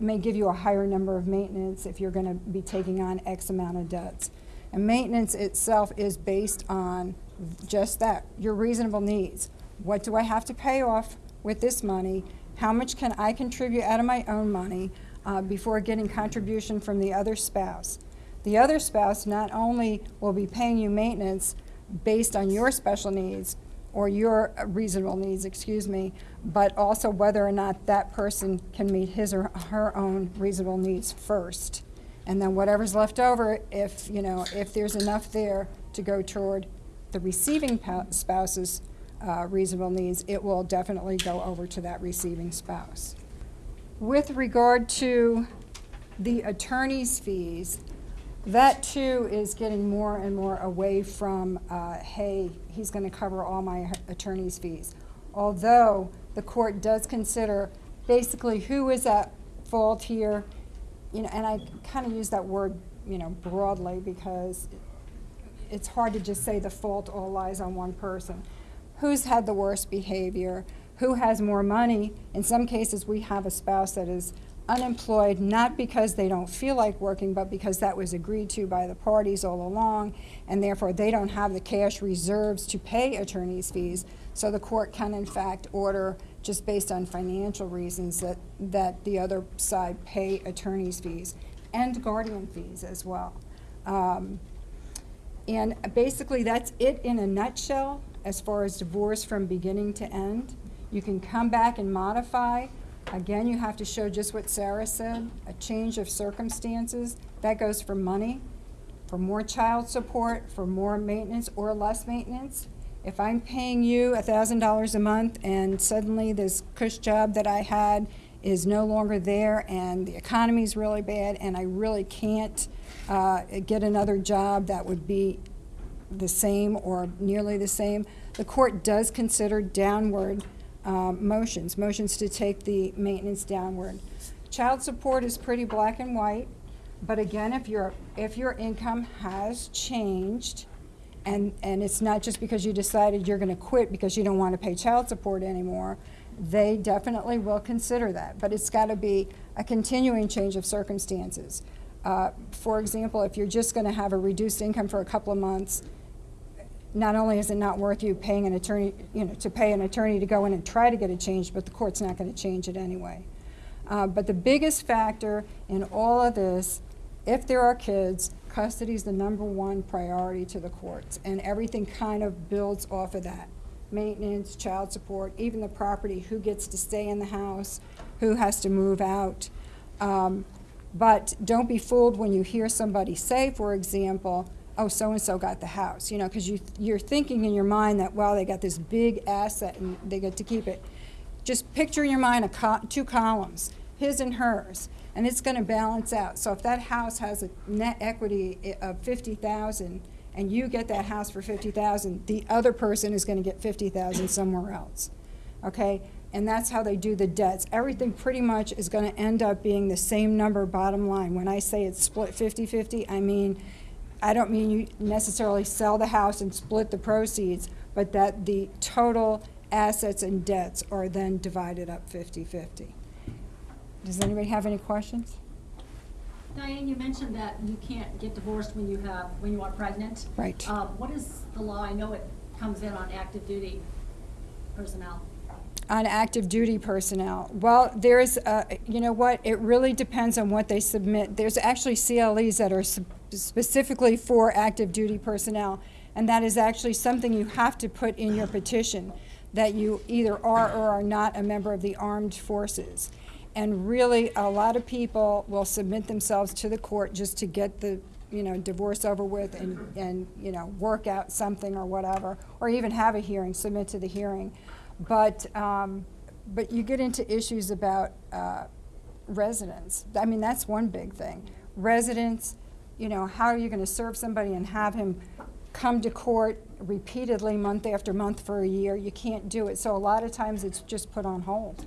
may give you a higher number of maintenance if you're going to be taking on X amount of debts. And maintenance itself is based on just that, your reasonable needs. What do I have to pay off with this money? How much can I contribute out of my own money uh, before getting contribution from the other spouse? The other spouse not only will be paying you maintenance based on your special needs or your reasonable needs, excuse me, but also whether or not that person can meet his or her own reasonable needs first. And then whatever's left over, if, you know, if there's enough there to go toward the receiving spouse's uh, reasonable needs, it will definitely go over to that receiving spouse. With regard to the attorney's fees, That too is getting more and more away from, uh, hey, he's gonna cover all my attorney's fees. Although the court does consider basically who is at fault here, you know, and I kind of use that word, you know, broadly because it's hard to just say the fault all lies on one person. Who's had the worst behavior? Who has more money? In some cases, we have a spouse that is unemployed, not because they don't feel like working, but because that was agreed to by the parties all along, and therefore they don't have the cash reserves to pay attorney's fees. So the court can in fact order, just based on financial reasons, that, that the other side pay attorney's fees and guardian fees as well. Um, and basically, that's it in a nutshell as far as divorce from beginning to end. You can come back and modify. Again, you have to show just what Sarah said, a change of circumstances. That goes for money, for more child support, for more maintenance or less maintenance. If I'm paying you thousand dollars a month and suddenly this cush job that I had is no longer there and the economy's really bad and I really can't uh, get another job that would be the same or nearly the same, the court does consider downward um, motions, motions to take the maintenance downward. Child support is pretty black and white, but again, if your, if your income has changed, and, and it's not just because you decided you're gonna quit because you don't wanna pay child support anymore, they definitely will consider that, but it's gotta be a continuing change of circumstances. Uh, For example, if you're just gonna have a reduced income for a couple of months, not only is it not worth you paying an attorney, you know, to pay an attorney to go in and try to get it changed, but the court's not gonna change it anyway. Uh, but the biggest factor in all of this, if there are kids, custody is the number one priority to the courts, and everything kind of builds off of that. Maintenance, child support, even the property, who gets to stay in the house, who has to move out. Um, but don't be fooled when you hear somebody say, for example, oh, so-and-so got the house, you know, because you, you're thinking in your mind that, well, they got this big asset and they get to keep it. Just picture in your mind two columns, his and hers, and it's gonna balance out. So if that house has a net equity eh, of fifty thousand, and you get that house for fifty thousand, the other person is gonna get fifty thousand somewhere else, okay? And that's how they do the debts. Everything pretty much is gonna end up being the same number bottom line. When I say it's split 50-50, I mean, I don't mean you necessarily sell the house and split the proceeds, but that the total assets and debts are then divided up 50-50. Does anybody have any questions? Diane, you mentioned that you can't get divorced when you have, when you are pregnant. Right. Uh, what is the law? I know it comes in on active duty personnel. On active duty personnel, well, there's, uh, you know what, it really depends on what they submit. There's actually CLEs that are sp- specifically for active duty personnel, and that is actually something you have to put in your petition, that you either are or are not a member of the armed forces. And really, a lot of people will submit themselves to the court just to get the, you know, divorce over with and, and, you know, work out something or whatever, or even have a hearing, submit to the hearing. But, um, but you get into issues about, uh, residence. I mean, that's one big thing. Residence, you know, how are you gonna serve somebody and have him come to court repeatedly, month after month for a year? You can't do it. So a lot of times it's just put on hold.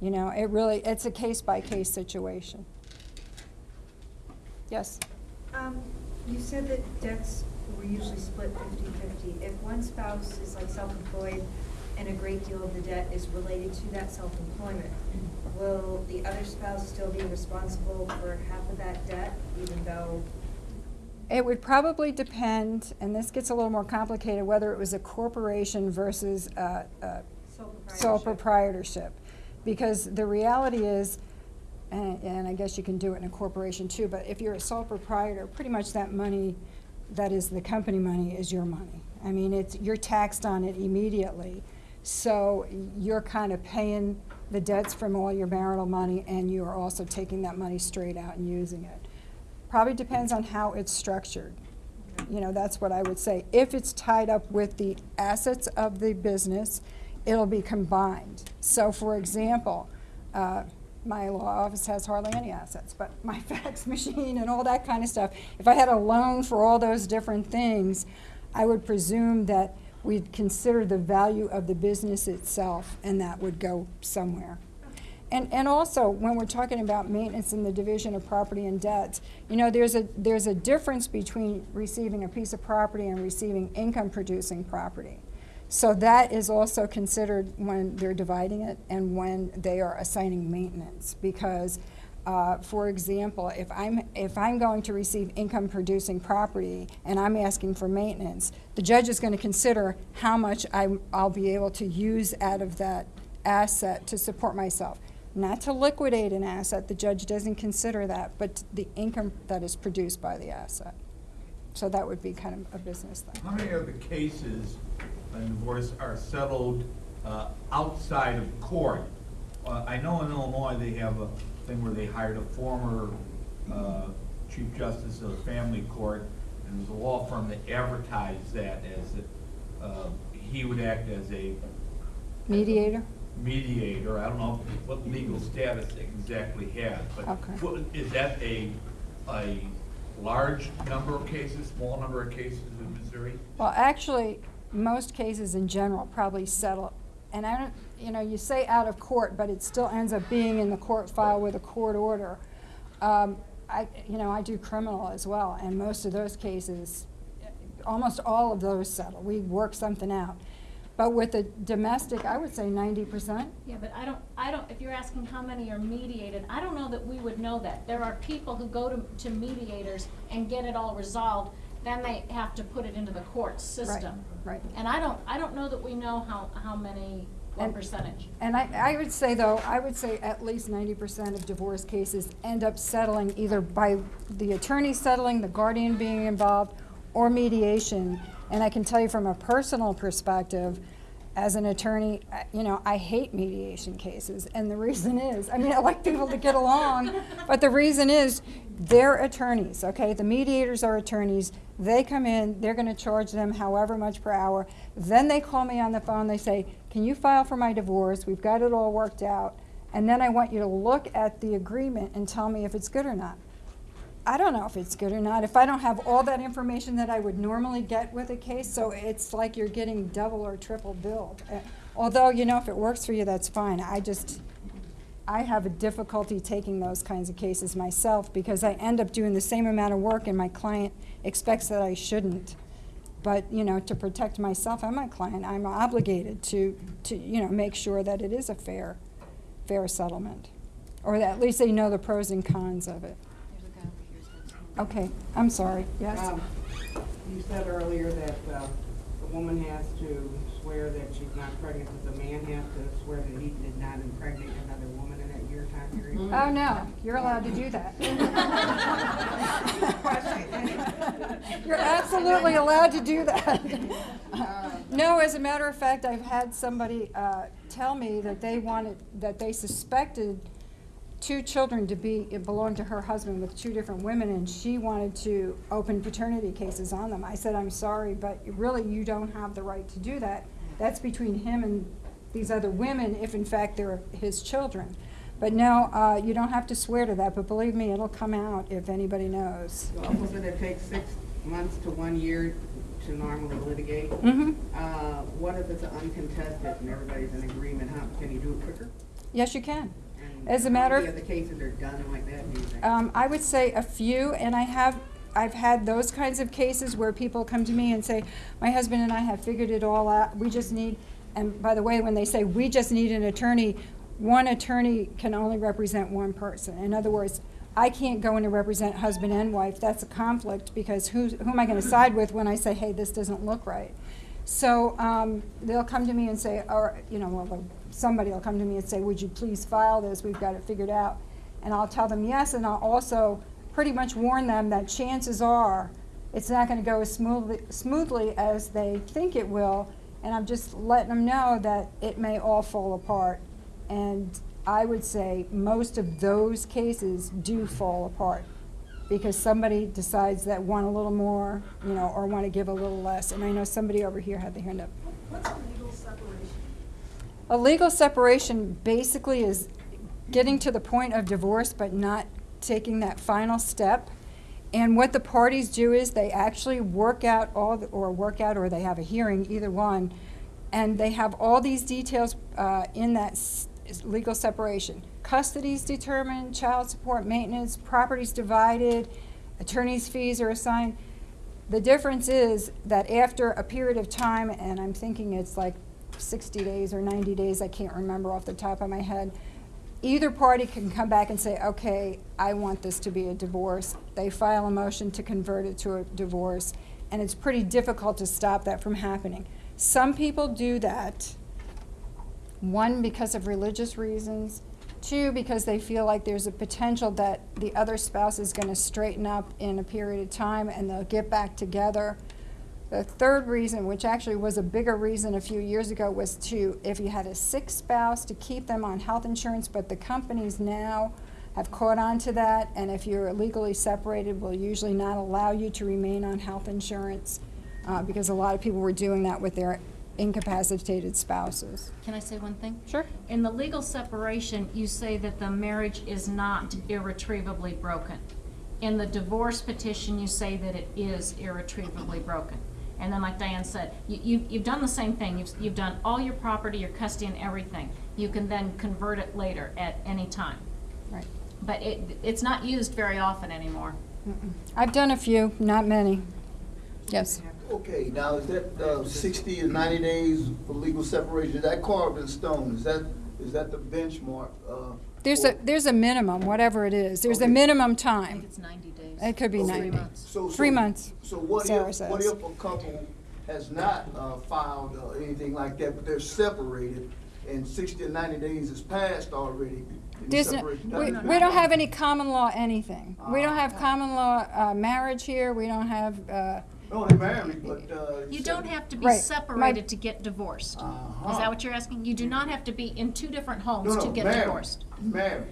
You know, it really, it's a case-by-case situation. Yes? Um, you said that debts were usually split fifty-fifty. If one spouse is like self-employed and a great deal of the debt is related to that self-employment, will the other spouse still be responsible for half of that debt, even though It would probably depend, and this gets a little more complicated, whether it was a corporation versus a, a sole proprietorship? sole proprietorship. Because the reality is, and, and I guess you can do it in a corporation too, but if you're a sole proprietor, pretty much that money, that is the company money, is your money. I mean, it's, you're taxed on it immediately. So you're kind of paying the debts from all your marital money, and you are also taking that money straight out and using it. Probably depends on how it's structured. You know, that's what I would say. If it's tied up with the assets of the business, it'll be combined. So for example, uh, my law office has hardly any assets, but my fax machine and all that kind of stuff. If I had a loan for all those different things, I would presume that we'd consider the value of the business itself, and that would go somewhere. And, and also, when we're talking about maintenance and the division of property and debts, you know, there's a, there's a difference between receiving a piece of property and receiving income-producing property. So that is also considered when they're dividing it and when they are assigning maintenance. Because, uh, for example, if I'm, if I'm going to receive income-producing property and I'm asking for maintenance, the judge is going to consider how much I, I'll be able to use out of that asset to support myself. Not to liquidate an asset, the judge doesn't consider that, but the income that is produced by the asset. So that would be kind of a business thing. How many of the cases in divorce are settled uh, outside of court? Uh, I know in Illinois, they have a thing where they hired a former uh, chief justice of the family court, and there's a law firm that advertised that as, that, uh, he would act as a Mediator? mediator, I don't know what legal status it exactly has, but Okay. what- is that a, a large number of cases, small number of cases in Missouri? Well, actually, most cases in general probably settle, and I don't, you know, you say out of court, but it still ends up being in the court file with a court order. Um, I, you know, I do criminal as well, and most of those cases, almost all of those settle. We work something out. But with the domestic, I would say ninety percent. Yeah, but I don't, I don't, if you're asking how many are mediated, I don't know that we would know that. There are people who go to, to mediators and get it all resolved, then they have to put it into the court system. right. right. And I don't, I don't know that we know how, how many, what And- percentage. And I, I would say though, I would say at least ninety percent of divorce cases end up settling either by the attorney settling, the guardian being involved, or mediation. And I can tell you from a personal perspective, as an attorney, I- you know, I hate mediation cases. And the reason is, I mean, I like people to get along, but the reason is, they're attorneys, okay? The mediators are attorneys. They come in, they're gonna charge them however much per hour. Then they call me on the phone, they say, can you file for my divorce? We've got it all worked out. And then I want you to look at the agreement and tell me if it's good or not. I don't know if it's good or not, if I don't have all that information that I would normally get with a case, so it's like you're getting double or triple billed. Uh, Although, you know, if it works for you, that's fine. I just, I have a difficulty taking those kinds of cases myself because I end up doing the same amount of work and my client expects that I shouldn't. But, you know, to protect myself and my client, I'm obligated to, to, you know, make sure that it is a fair, fair settlement. Or at least they know the pros and cons of it. Okay, I'm sorry, yes? Um, You said earlier that uh, the woman has to swear that she's not pregnant, does the man have to swear that he did not impregnate another woman in that year time period? Oh, no, you're allowed to do that. You're absolutely allowed to do that. No, as a matter of fact, I've had somebody uh, tell me that they wanted, that they suspected two children to be, it belonged to her husband with two different women, and she wanted to open paternity cases on them. I said, I'm sorry, but really, you don't have the right to do that. That's between him and these other women, if in fact they're his children. But no, uh, you don't have to swear to that, but believe me, it'll come out if anybody knows. Also said it takes six months to one year to normally litigate. Mm -hmm. Uh, What if it's uncontested and everybody's in agreement, how, can you do it quicker? Yes, you can. And As a matter of- the cases are done like that, do you think? Um, I would say a few, and I have, I've had those kinds of cases where people come to me and say, my husband and I have figured it all out, we just need, and by the way, when they say, we just need an attorney, one attorney can only represent one person. In other words, I can't go in and represent husband and wife, that's a conflict, because who's, who am I gonna side with when I say, hey, this doesn't look right? So, um, they'll come to me and say, or, you know, well, somebody will come to me and say, would you please file this, we've got it figured out. And I'll tell them yes, and I'll also pretty much warn them that chances are it's not gonna go as smoothly, smoothly as they think it will. And I'm just letting them know that it may all fall apart. And I would say most of those cases do fall apart because somebody decides that want a little more, you know, or want to give a little less. And I know somebody over here had the hand up. What's a legal separation? A legal separation basically is getting to the point of divorce but not taking that final step. And what the parties do is they actually work out all, the- or work out, or they have a hearing, either one, and they have all these details uh, in that legal separation. Custody's determined, child support, maintenance, property's divided, attorney's fees are assigned. The difference is that after a period of time, and I'm thinking it's like 60 days or 90 days, I can't remember off the top of my head, either party can come back and say, okay, I want this to be a divorce. They file a motion to convert it to a divorce, and it's pretty difficult to stop that from happening. Some people do that, one, because of religious reasons, two, because they feel like there's a potential that the other spouse is going to straighten up in a period of time and they'll get back together. The third reason, which actually was a bigger reason a few years ago, was to, if you had a sick spouse, to keep them on health insurance, but the companies now have caught on to that, and if you're legally separated, will usually not allow you to remain on health insurance, uh, because a lot of people were doing that with their incapacitated spouses. Can I say one thing? Sure. In the legal separation, you say that the marriage is not irretrievably broken. In the divorce petition, you say that it is irretrievably broken. And then like Diane said, you, you, you've done the same thing. You've, you've done all your property, your custody and everything. You can then convert it later at any time. Right. But it, it's not used very often anymore. I've done a few, not many. Yes. Okay, now is that uh, 60 or 90 days for legal separation, is that carved in stone? Is that, is that the benchmark? uh, There's a, for- there's a minimum, whatever it is. There's a Okay. minimum time. It's ninety days. It could be Okay. 90. So- so- Three months, So what Sarah if, what says. if a couple has not uh, filed or anything like that, but they're separated and 60 or 90 days has passed already? and the There's no, separation we, doesn't- we don't have any common law anything. We don't have Ah. common law uh, marriage here, we don't have, uh, No, they're married, but. uh, You don't have to be Right. My- separated to get divorced. Uh-huh. Is that what you're asking? You do not have to be in two different homes No, to get married, divorced. Married,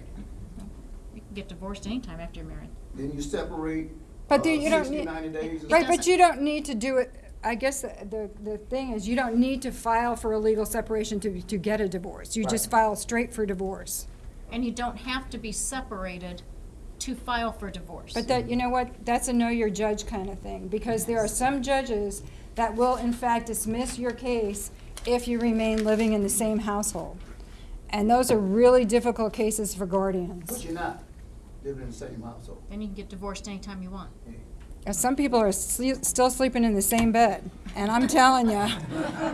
You can get divorced anytime after you're married. then you separate. But uh, do- you don't 60, need- 90 days. right, but doesn't- you don't need to do it, I guess the, the, the thing is, you don't need to file for a legal separation to, to get a divorce. You just Right. file straight for divorce. And you don't have to be separated to file for divorce. But that, you know what, that's a know your judge kind of thing, because there are some judges that will in fact dismiss your case if you remain living in the same household. And those are really difficult cases for guardians. But you're not living in the same household. Then you can get divorced anytime you want. Uh, Some people are sle- still sleeping in the same bed, and I'm telling you,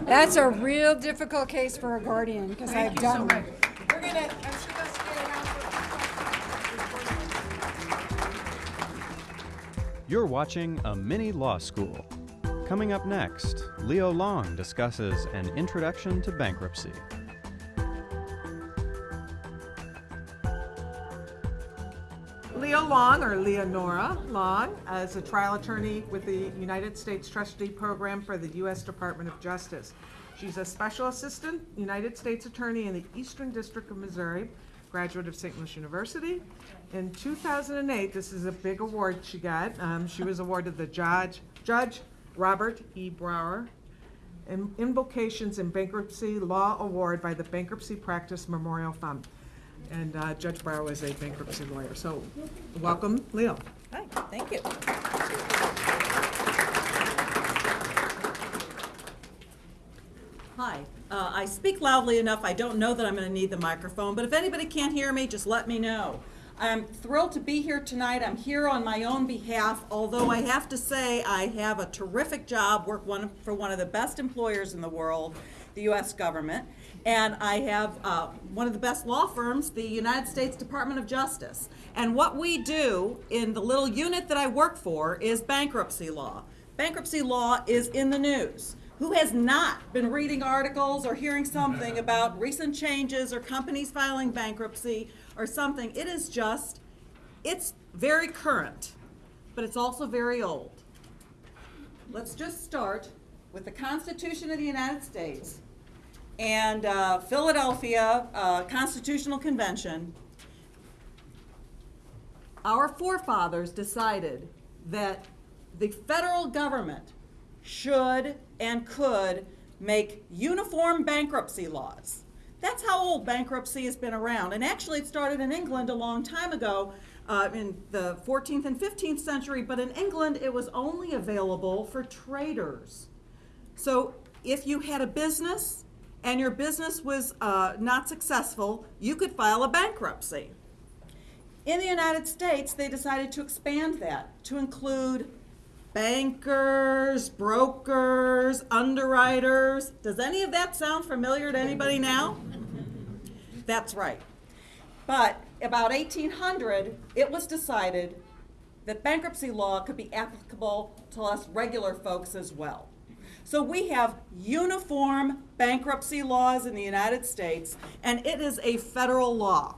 that's a real difficult case for a guardian, because I've Thank you so done You're watching A Mini Law School. Coming up next, Leo Long discusses an introduction to bankruptcy. Leo Long, or Leonora Long, is a trial attorney with the United States Trustee Program for the U.S. Department of Justice. She's a Special Assistant United States Attorney in the Eastern District of Missouri, graduate of St. Louis University. In 2008, this is a big award she got. Um, She was awarded the Judge, Judge Robert E. Brower in- Invocations in Bankruptcy Law Award by the Bankruptcy Practice Memorial Fund. And uh, Judge Brower was a bankruptcy lawyer. So, welcome, Leo. Hi, thank you. Hi, uh, I speak loudly enough, I don't know that I'm gonna need the microphone, but if anybody can't hear me, just let me know. I'm thrilled to be here tonight, I'm here on my own behalf, although I have to say, I have a terrific job, work one, for one of the best employers in the world, the US government, and I have, uh, one of the best law firms, the United States Department of Justice. And what we do in the little unit that I work for is bankruptcy law. Bankruptcy law is in the news. Who has not been reading articles or hearing something about recent changes or companies filing bankruptcy or something? It is just, it's very current, but it's also very old. Let's just start with the Constitution of the United States and uh, Philadelphia uh, Constitutional Convention. Our forefathers decided that the federal government should and could make uniform bankruptcy laws. That's how old bankruptcy has been around. And actually, it started in England a long time ago, uh, in the 14th and 15th century, but in England, it was only available for traders. So if you had a business and your business was uh, not successful, you could file a bankruptcy. In the United States, they decided to expand that to include bankers, brokers, underwriters. Does any of that sound familiar to anybody now? That's right. But about 1800, it was decided that bankruptcy law could be applicable to us regular folks as well. So we have uniform bankruptcy laws in the United States, and it is a federal law.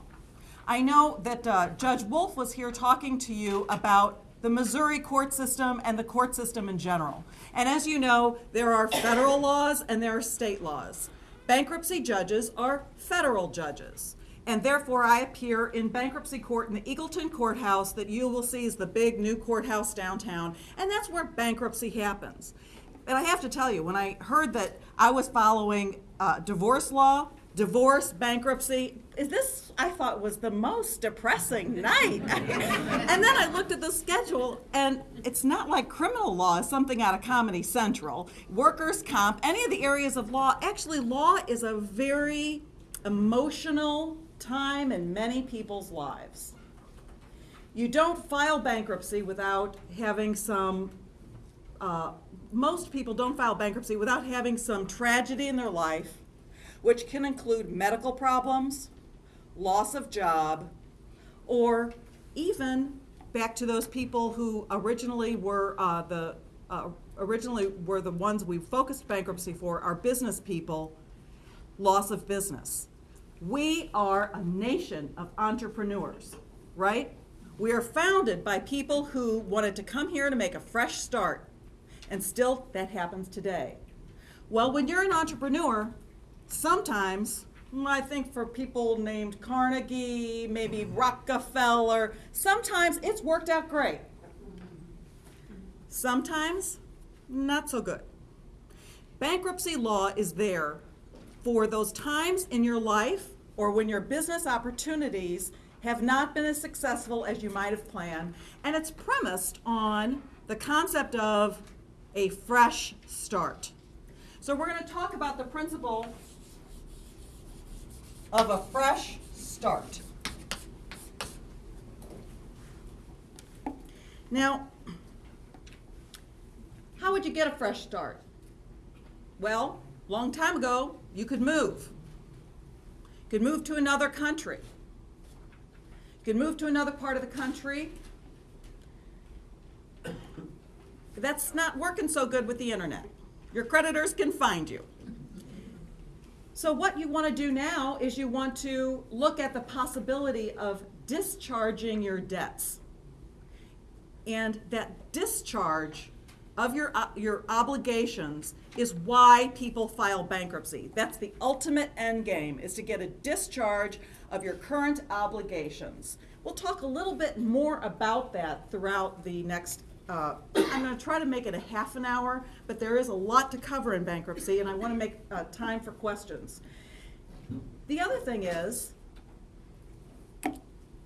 I know that uh, Judge Wolf was here talking to you about the Missouri court system and the court system in general. And as you know, there are federal laws and there are state laws. Bankruptcy judges are federal judges. And therefore, I appear in bankruptcy court in the Eagleton Courthouse that you will see is the big new courthouse downtown. And that's where bankruptcy happens. And I have to tell you, when I heard that I was following uh, divorce law, divorce, bankruptcy, is this, I thought, was the most depressing night. and then I looked at the schedule, and it's not like criminal law is something out of Comedy Central, workers' comp, any of the areas of law. Actually, law is a very emotional time in many people's lives. You don't file bankruptcy without having some uh, most people don't file bankruptcy without having some tragedy in their life, which can include medical problems, loss of job, or even back to those people who originally were uh, the uh, originally were the ones we focused bankruptcy for, our business people, loss of business. We are a nation of entrepreneurs, right? We are founded by people who wanted to come here to make a fresh start and still, that happens today. Well, when you're an entrepreneur, sometimes, I think for people named Carnegie, maybe mm-hmm. Rockefeller, sometimes it's worked out great. Sometimes, not so good. Bankruptcy law is there for those times in your life or when your business opportunities have not been as successful as you might have planned, and it's premised on the concept of a fresh start. So we're going to talk about the principle of a fresh start. Now, how would you get a fresh start? Well, long time ago, you could move. You could move to another country. You could move to another part of the country That's not working so good with the internet. Your creditors can find you. So what you want to do now is you want to look at the possibility of discharging your debts. And that discharge of your, uh, your obligations is why people file bankruptcy. That's the ultimate end game, is to get a discharge of your current obligations. We'll talk a little bit more about that throughout the next uh, I'm going to try to make it a half an hour, but there is a lot to cover in bankruptcy, and I want to make uh, time for questions. The other thing is,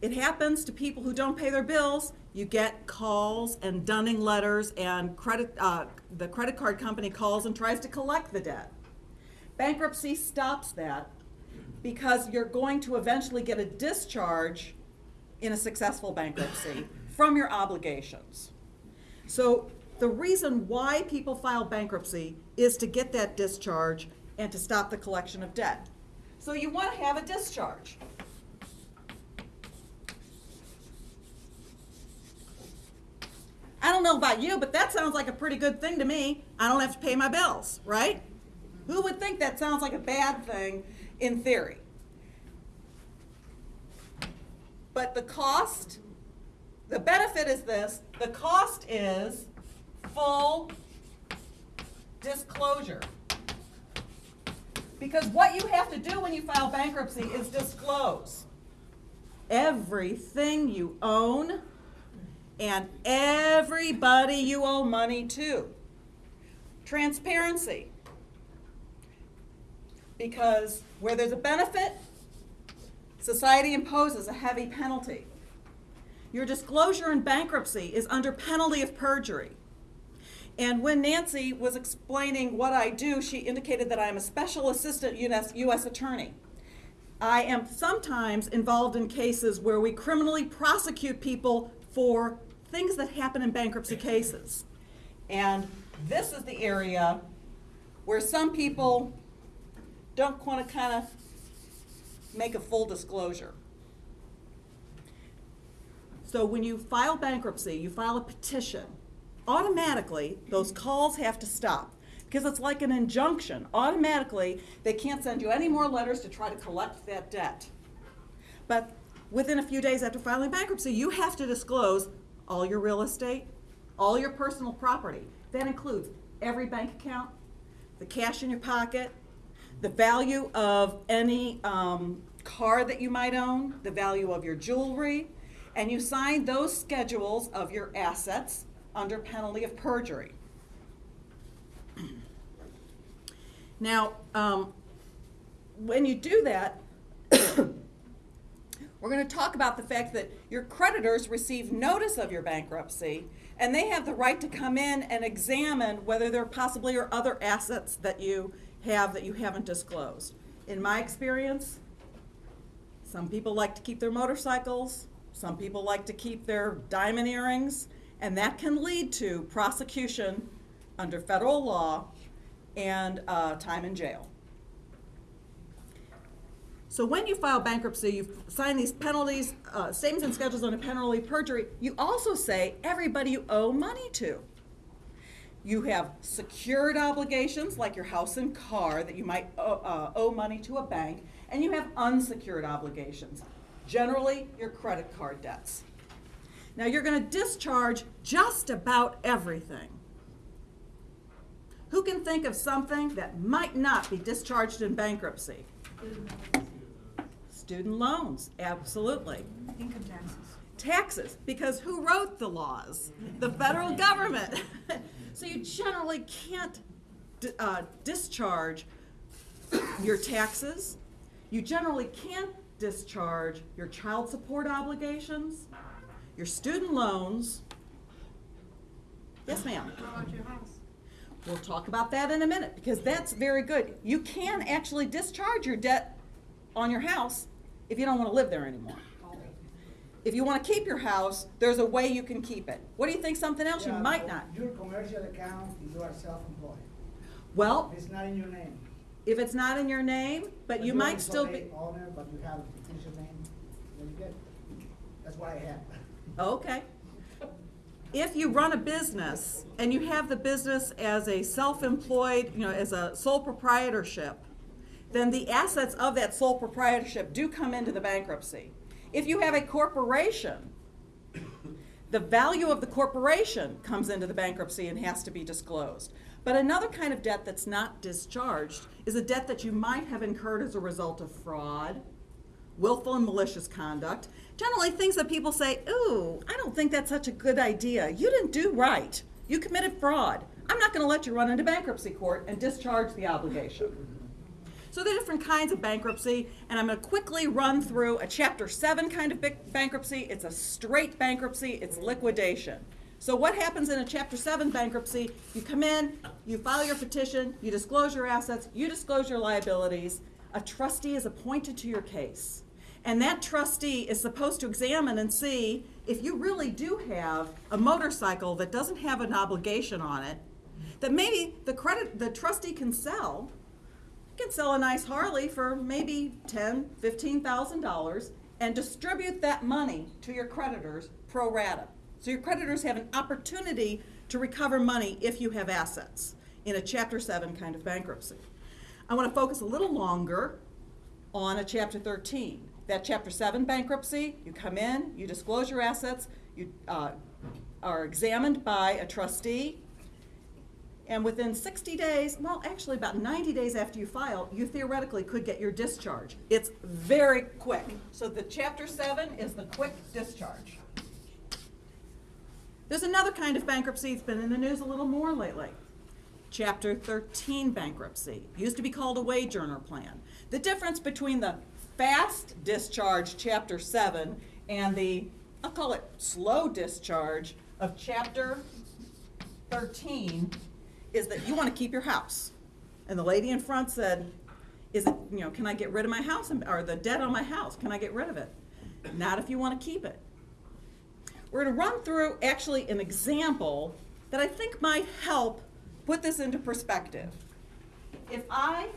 it happens to people who don't pay their bills. You get calls and dunning letters, and credit, uh, the credit card company calls and tries to collect the debt. Bankruptcy stops that because you're going to eventually get a discharge in a successful bankruptcy from your obligations. So the reason why people file bankruptcy is to get that discharge and to stop the collection of debt. So you want to have a discharge. I don't know about you, but that sounds like a pretty good thing to me. I don't have to pay my bills, right? Who would think that sounds like a bad thing in theory? But the cost the benefit is this, the cost is full disclosure. Because what you have to do when you file bankruptcy is disclose everything you own and everybody you owe money to. Transparency. because where there's a benefit, society imposes a heavy penalty. Your disclosure in bankruptcy is under penalty of perjury. And when Nancy was explaining what I do, she indicated that I am a special assistant US, U.S. attorney. I am sometimes involved in cases where we criminally prosecute people for things that happen in bankruptcy cases. And this is the area where some people don't want to kind of make a full disclosure. So when you file bankruptcy, you file a petition, automatically those calls have to stop because it's like an injunction. Automatically, they can't send you any more letters to try to collect that debt. But within a few days after filing bankruptcy, you have to disclose all your real estate, all your personal property. That includes every bank account, the cash in your pocket, the value of any um, car that you might own, the value of your jewelry, and you sign those schedules of your assets under penalty of perjury. Now, um, when you do that, we're going to talk about the fact that your creditors receive notice of your bankruptcy and they have the right to come in and examine whether there possibly are other assets that you have that you haven't disclosed. In my experience, some people like to keep their motorcycles, some people like to keep their diamond earrings, and that can lead to prosecution under federal law and uh, time in jail. So when you file bankruptcy, you sign these penalties, uh, statements and schedules on a penalty perjury. You also say everybody you owe money to. You have secured obligations like your house and car that you might owe, uh, owe money to a bank, and you have unsecured obligations, generally your credit card debts. Now you're going to discharge just about everything. Who can think of something that might not be discharged in bankruptcy? Student loans, absolutely. Income taxes. Taxes, because who wrote the laws? The federal government. so you generally can't uh, discharge your taxes. You generally can't discharge your child support obligations, your student loans. Yes, ma'am. How about your house? We'll talk about that in a minute because that's very good. You can actually discharge your debt on your house if you don't want to live there anymore. If you want to keep your house, there's a way you can keep it. What do you think something else you might not? Your commercial account, you are self-employed. Well, It's not in your name. If it's not in your name, but you might still be, Owner, but you have a name, then you get, that's what I have. okay. If you run a business and you have the business as a self-employed, you know, as a sole proprietorship, then the assets of that sole proprietorship do come into the bankruptcy. If you have a corporation, the value of the corporation comes into the bankruptcy and has to be disclosed. But another kind of debt that's not discharged is a debt that you might have incurred as a result of fraud, willful and malicious conduct. Generally, things that people say, ooh, I don't think that's such a good idea. You didn't do right. You committed fraud. I'm not going to let you run into bankruptcy court and discharge the obligation. So there are different kinds of bankruptcy, and I'm going to quickly run through a Chapter 7 kind of bankruptcy. It's a straight bankruptcy, it's liquidation. So what happens in a Chapter 7 bankruptcy? You come in, you file your petition, you disclose your assets, you disclose your liabilities. A trustee is appointed to your case. And that trustee is supposed to examine and see if you really do have a motorcycle that doesn't have an obligation on it, that maybe the credit the trustee can sell can sell a nice Harley for maybe ten, fifteen thousand dollars and distribute that money to your creditors pro rata. So your creditors have an opportunity to recover money if you have assets in a Chapter 7 kind of bankruptcy. I want to focus a little longer on a Chapter 13. That Chapter 7 bankruptcy, you come in, you disclose your assets, you uh, are examined by a trustee, and within 60 days, well, actually about 90 days after you file, you theoretically could get your discharge. It's very quick. So the Chapter 7 is the quick discharge. There's another kind of bankruptcy that's been in the news a little more lately. Chapter 13 bankruptcy. Used to be called a wage earner plan. The difference between the fast discharge, Chapter 7, and the, I'll call it slow discharge of Chapter 13 is that you want to keep your house. And the lady in front said, is it, you know, can I get rid of my house, or the debt on my house, can I get rid of it? Not if you want to keep it. We're going to run through actually an example that I think might help put this into perspective. If I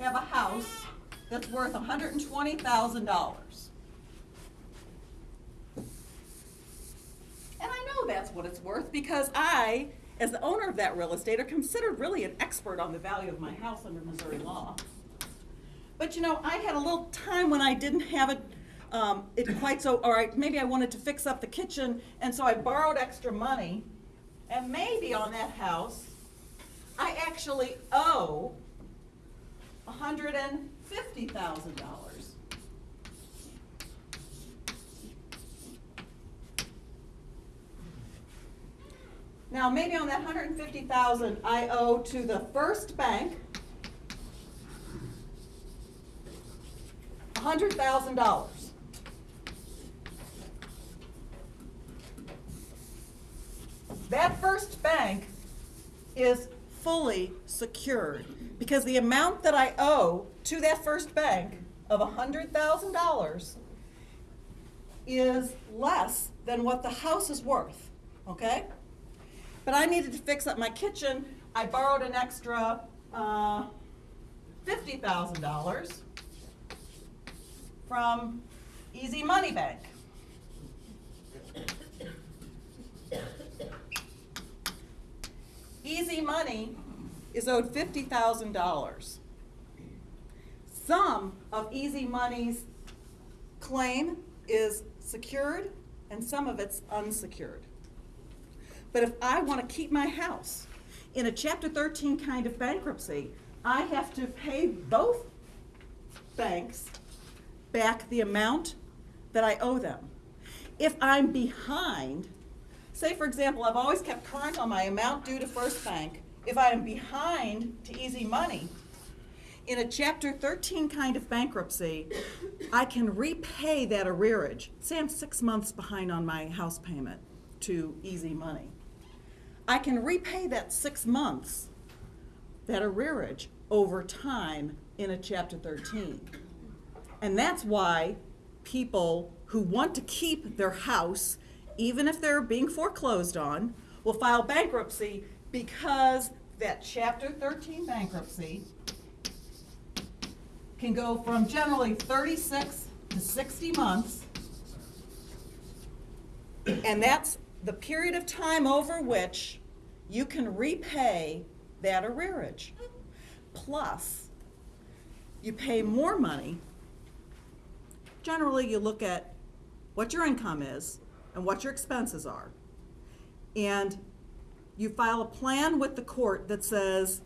have a house that's worth $120,000, and I know that's what it's worth because I, as the owner of that real estate, are considered really an expert on the value of my house under Missouri law. But you know, I had a little time when I didn't have it, um, it quite so, all right, maybe I wanted to fix up the kitchen, and so I borrowed extra money, and maybe on that house, I actually owe $150,000. Now, maybe on that 150,000 I owe to the first bank $100,000. Bank is fully secured because the amount that I owe to that first bank of hundred thousand dollars is less than what the house is worth, okay? But I needed to fix up my kitchen. I borrowed an extra uh, fifty thousand dollars from Easy Money Bank. Easy Money is owed fifty thousand dollars. Some of Easy Money's claim is secured and some of it's unsecured. But if I want to keep my house in a Chapter 13 kind of bankruptcy, I have to pay both banks back the amount that I owe them. If I'm behind, say for example, I've always kept current on my amount due to First Bank. If I am behind to Easy Money, in a Chapter 13 kind of bankruptcy, I can repay that arrearage. Say I'm six months behind on my house payment to Easy Money. I can repay that six months, that arrearage, over time in a Chapter 13. And that's why people who want to keep their house, even if they're being foreclosed on, will file bankruptcy because that Chapter 13 bankruptcy can go from generally 36 to 60 months. And that's the period of time over which you can repay that arrearage. Plus, you pay more money. Generally, you look at what your income is and what your expenses are. And you file a plan with the court that says,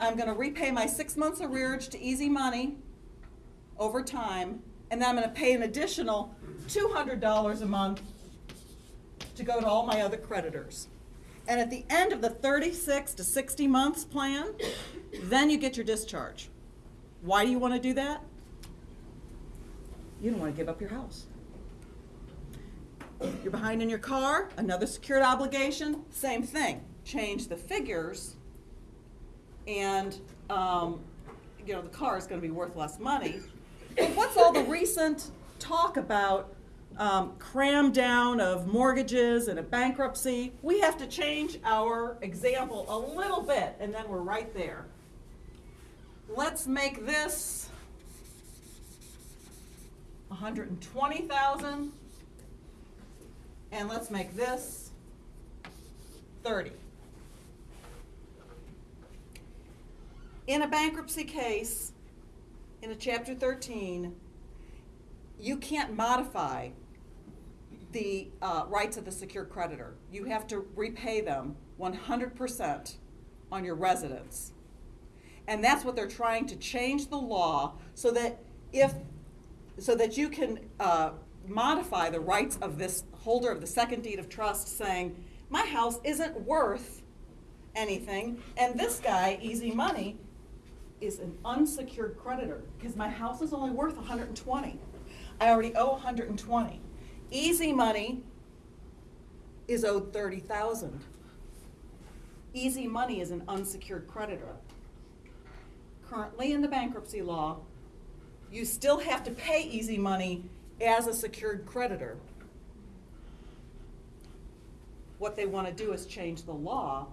I'm gonna repay my six months arrearage to Easy Money over time, and then I'm gonna pay an additional two hundred dollars a month to go to all my other creditors. And at the end of the thirty-six to sixty months plan, then you get your discharge. Why do you wanna do that? You don't wanna give up your house. You're behind in your car, another secured obligation, same thing. Change the figures, and, um, you know, the car is gonna be worth less money. What's all the recent talk about, um, cram down of mortgages and a bankruptcy? We have to change our example a little bit, and then we're right there. Let's make this a hundred and let's make this thirty. In a bankruptcy case, in a chapter thirteen, you can't modify the uh, rights of the secured creditor. You have to repay them one hundred percent on your residence. And that's what they're trying to change the law so that if, so that you can uh, modify the rights of this holder of the second deed of trust saying, my house isn't worth, anything, and this guy, Easy Money, is an unsecured creditor, because my house is only worth hundred and twenty. I already owe hundred and twenty. Easy Money is owed thirty thousand. Easy Money is an unsecured creditor. Currently in the bankruptcy law, you still have to pay Easy Money as a secured creditor. What they want to do is change the law.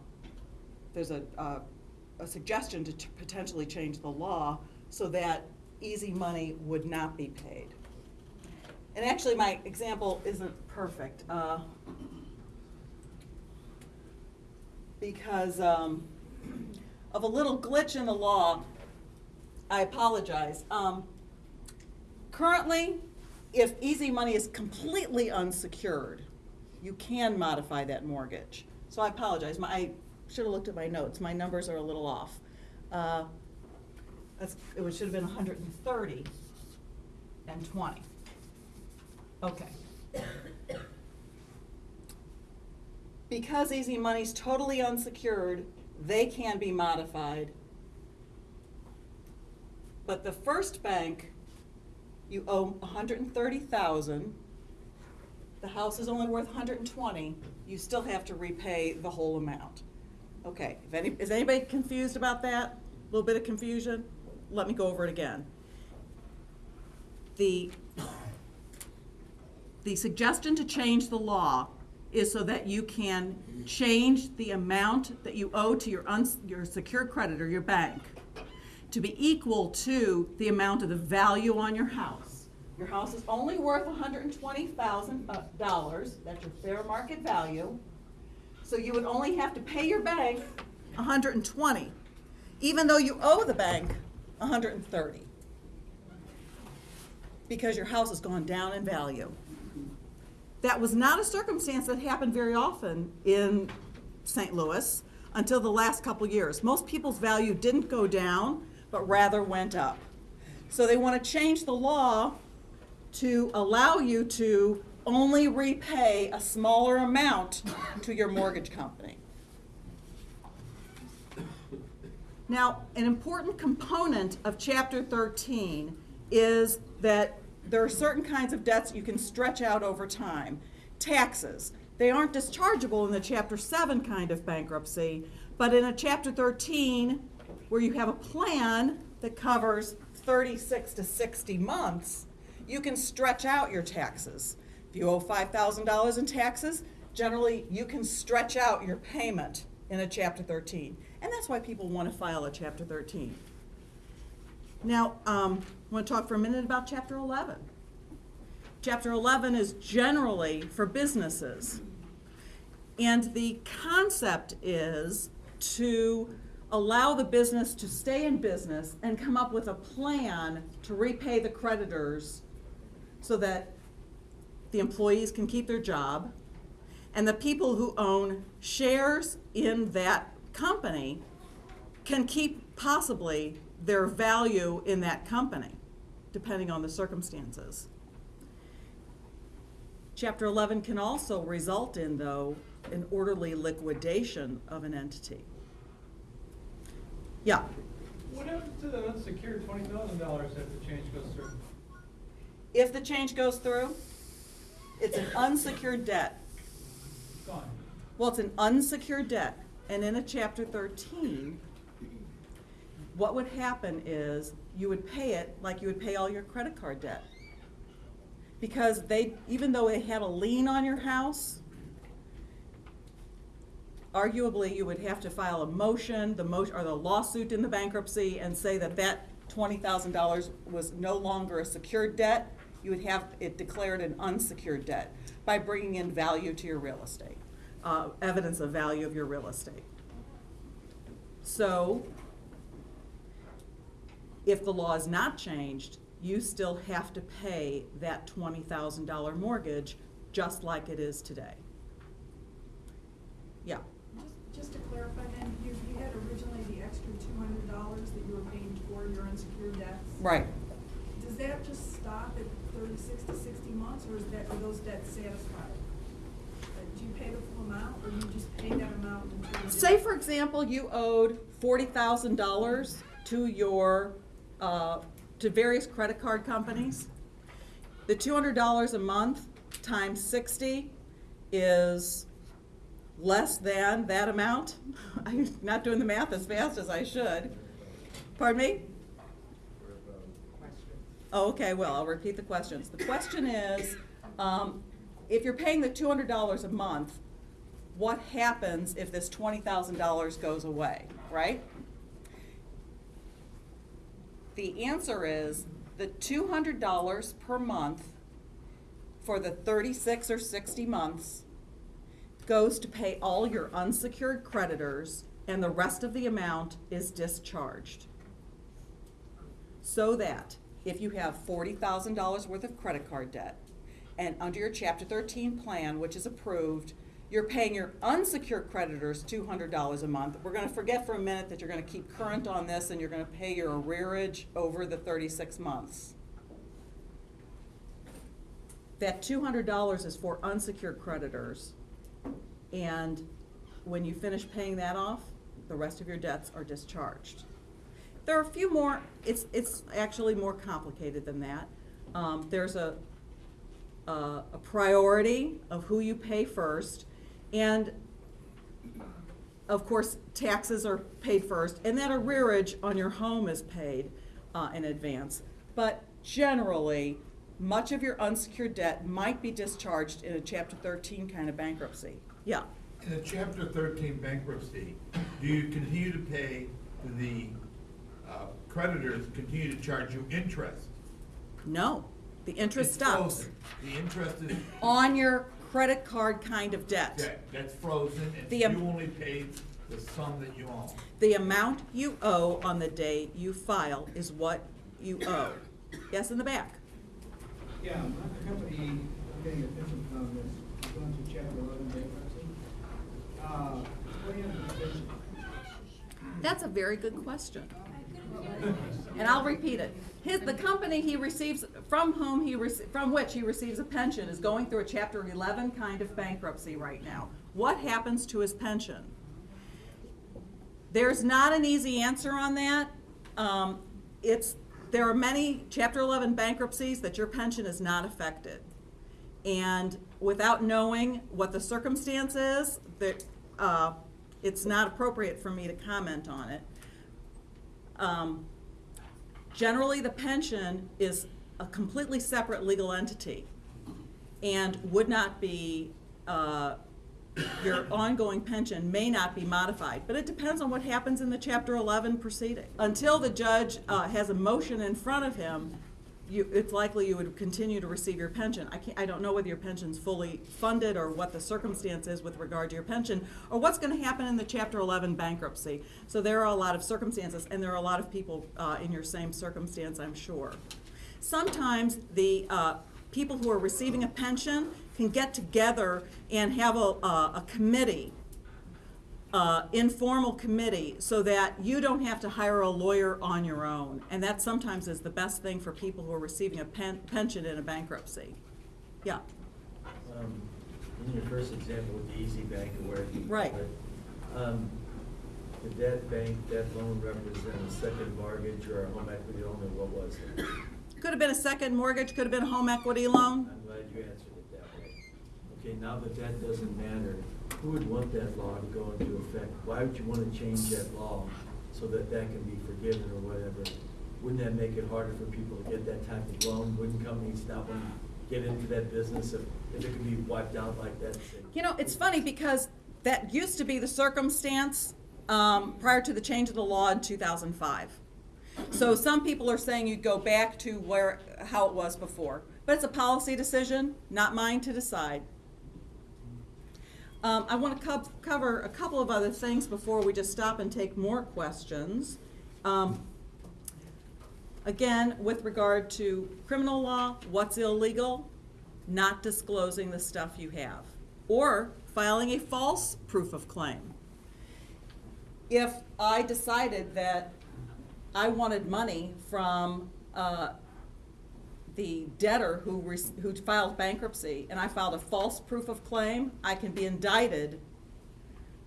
There's a, a, a suggestion to potentially change the law so that Easy Money would not be paid. And actually, my example isn't perfect. uh, because um, of a little glitch in the law. I apologize. Um, currently, if easy money is completely unsecured, you can modify that mortgage. So I apologize. My, I should have looked at my notes. My numbers are a little off. Uh, it should have been 130 and 20. Okay. Because easy money's totally unsecured, they can be modified. But the first bank, you owe hundred and thirty thousand. The house is only worth hundred and twenty, you still have to repay the whole amount. Okay, if any, is anybody confused about that? A Little bit of confusion? Let me go over it again. The, the suggestion to change the law is so that you can change the amount that you owe to your uns, your secured creditor, your bank, to be equal to the amount of the value on your house. Your house is only worth hundred and twenty thousand uh, dollars, that's your fair market value. So you would only have to pay your bank hundred and twenty, even though you owe the bank hundred and thirty. Because your house has gone down in value. That was not a circumstance that happened very often in St. Louis until the last couple years. Most people's value didn't go down, but rather went up. So they want to change the law to allow you to only repay a smaller amount to your mortgage company. Now, an important component of Chapter 13 is that there are certain kinds of debts you can stretch out over time. Taxes. They aren't dischargeable in the Chapter 7 kind of bankruptcy, but in a Chapter 13, where you have a plan that covers 36 to 60 months, you can stretch out your taxes. If you owe $5,000 in taxes, generally you can stretch out your payment in a Chapter 13. And that's why people want to file a Chapter 13. Now, um, I want to talk for a minute about Chapter 11. Chapter 11 is generally for businesses. And the concept is to allow the business to stay in business and come up with a plan to repay the creditors so that the employees can keep their job and the people who own shares in that company can keep possibly their value in that company, depending on the circumstances. Chapter 11 can also result in, though, an orderly liquidation of an entity. Yeah, What happens to the unsecured twenty thousand dollars if the change goes through? if the change goes through, it's an unsecured debt. Gone. Well, it's an unsecured debt, and in a chapter thirteen, what would happen is you would pay it like you would pay all your credit card debt. Because they, even though they had a lien on your house, arguably you would have to file a motion, the motion, or the lawsuit in the bankruptcy and say that that twenty thousand dollars was no longer a secured debt. You would have it declared an unsecured debt by bringing in value to your real estate, uh, evidence of value of your real estate. So, if the law is not changed, you still have to pay that twenty thousand dollar mortgage just like it is today. Yeah. Just, to clarify then, you, you had originally the extra two hundred dollars that you were paying toward your unsecured debts? Right. Does that just stop at thirty-six to sixty months, or is that, are those debts satisfied? Uh, Do you you pay the full amount, or you just pay that amount until you? Say, for example, you owed forty thousand dollars to your, uh, to various credit card companies. The two hundred dollars a month times sixty is less than that amount. I'm not doing the math as fast as I should. Pardon me? Oh, okay, well, I'll repeat the questions. The question is, um, if you're paying the two hundred dollars a month, what happens if this twenty thousand dollars goes away, right? The answer is the two hundred dollars per month for the thirty-six or sixty months goes to pay all your unsecured creditors, and the rest of the amount is discharged. So that if you have forty thousand dollars worth of credit card debt, and under your chapter thirteen plan, which is approved, you're paying your unsecured creditors two hundred dollars a month. We're gonna forget for a minute that you're gonna keep current on this and you're gonna pay your arrearage over the thirty-six months. That two hundred dollars is for unsecured creditors. And when you finish paying that off, the rest of your debts are discharged. There are a few more, it's, it's actually more complicated than that. Um, there's a, a, a priority of who you pay first, and of course, taxes are paid first, and that arrearage on your home is paid uh, in advance. But generally, much of your unsecured debt might be discharged in a Chapter 13 kind of bankruptcy. Yeah. In a chapter thirteen bankruptcy, do you continue to pay the uh, creditors, continue to charge you interest? No, the interest It's stops frozen. The interest is, on your credit card kind of debt. debt. that's frozen, and The, you only pay the sum that you own. The amount you owe on the day you file is what you owe. Yes, in the back. Yeah, my company, I'm getting a pension from this, going to chapter eleven bankruptcy. That's a very good question. And I'll repeat it. His, the company he receives, from whom he, from which he receives a pension is going through a chapter eleven kind of bankruptcy right now. What happens to his pension? There's not an easy answer on that. Um, it's, there are many chapter eleven bankruptcies that your pension is not affected. And without knowing what the circumstance is, that, uh, it's not appropriate for me to comment on it. Um, Generally, the pension is a completely separate legal entity and would not be, uh, your ongoing pension may not be modified, but it depends on what happens in the Chapter 11 proceeding. Until the judge uh, has a motion in front of him, you, it's likely you would continue to receive your pension. I can't, I don't know whether your pension's fully funded or what the circumstance is with regard to your pension, or what's gonna happen in the Chapter 11 bankruptcy. So there are a lot of circumstances, and there are a lot of people uh, in your same circumstance, I'm sure. Sometimes the uh, people who are receiving a pension can get together and have a, a a committee uh, informal committee so that you don't have to hire a lawyer on your own. And that sometimes is the best thing for people who are receiving a pen, pension in a bankruptcy. Yeah, Um, In your first example with the Easy Bank where. Right. Um, Did that bank, that loan represent a second mortgage or a home equity loan, or what was it? could have been a second mortgage, could have been a home equity loan. I'm glad you answered it that way. Okay, now that that doesn't matter, who would want that law to go into effect? Why would you want to change that law so that that can be forgiven or whatever? Wouldn't that make it harder for people to get that type of loan? Wouldn't companies not want to get into that business if, if it could be wiped out like that? You know, it's funny because that used to be the circumstance um, prior to the change of the law in 2005. So some people are saying you'd go back to where, how it was before. But it's a policy decision, not mine to decide. Um, I want to co- cover a couple of other things before we just stop and take more questions. Um, Again, with regard to criminal law, what's illegal? Not disclosing the stuff you have, or filing a false proof of claim. If I decided that I wanted money from uh, the debtor who, who filed bankruptcy, and I filed a false proof of claim, I can be indicted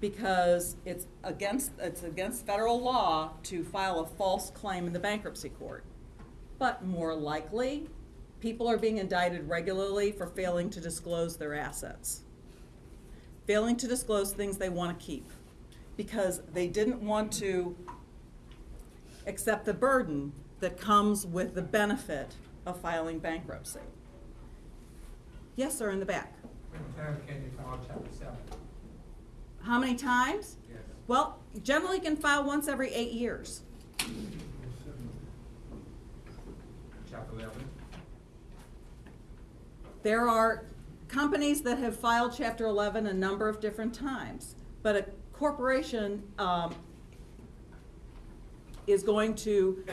because it's against, it's against federal law to file a false claim in the bankruptcy court. But more likely, people are being indicted regularly for failing to disclose their assets. Failing to disclose things they want to keep because they didn't want to accept the burden that comes with the benefit of filing bankruptcy. Yes, sir, in the back. When time can you file chapter seven? How many times? Yes. Well, generally can file once every eight years. Chapter eleven? There are companies that have filed Chapter 11 a number of different times, but a corporation um, is going to,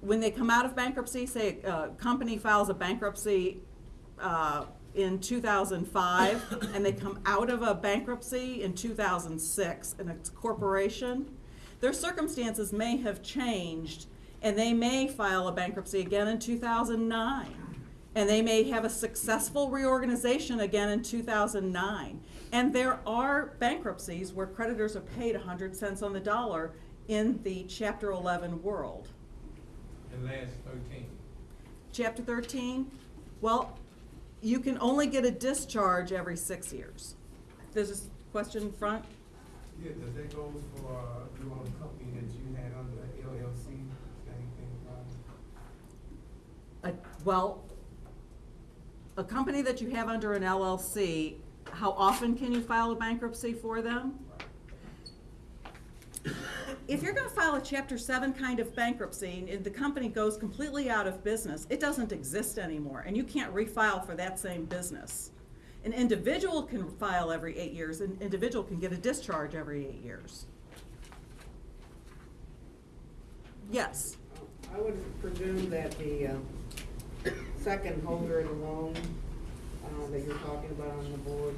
when they come out of bankruptcy, say a company files a bankruptcy uh, in 2005, and they come out of a bankruptcy in 2006, and it's a corporation, their circumstances may have changed, and they may file a bankruptcy again in 2009 and they may have a successful reorganization again in 2009. And there are bankruptcies where creditors are paid 100 cents on the dollar in the Chapter 11 world. And last thirteen? Chapter 13, well, you can only get a discharge every six years. There's a question in front? Yeah, does that go for uh, your own company that you had under LLC, Uh, Well, a company that you have under an LLC, how often can you file a bankruptcy for them? If you're gonna file a chapter seven kind of bankruptcy and the company goes completely out of business, it doesn't exist anymore and you can't refile for that same business. An individual can file every eight years, an individual can get a discharge every eight years. Yes, I would presume that the, uh, second holder of the loan, uh, that you're talking about on the board,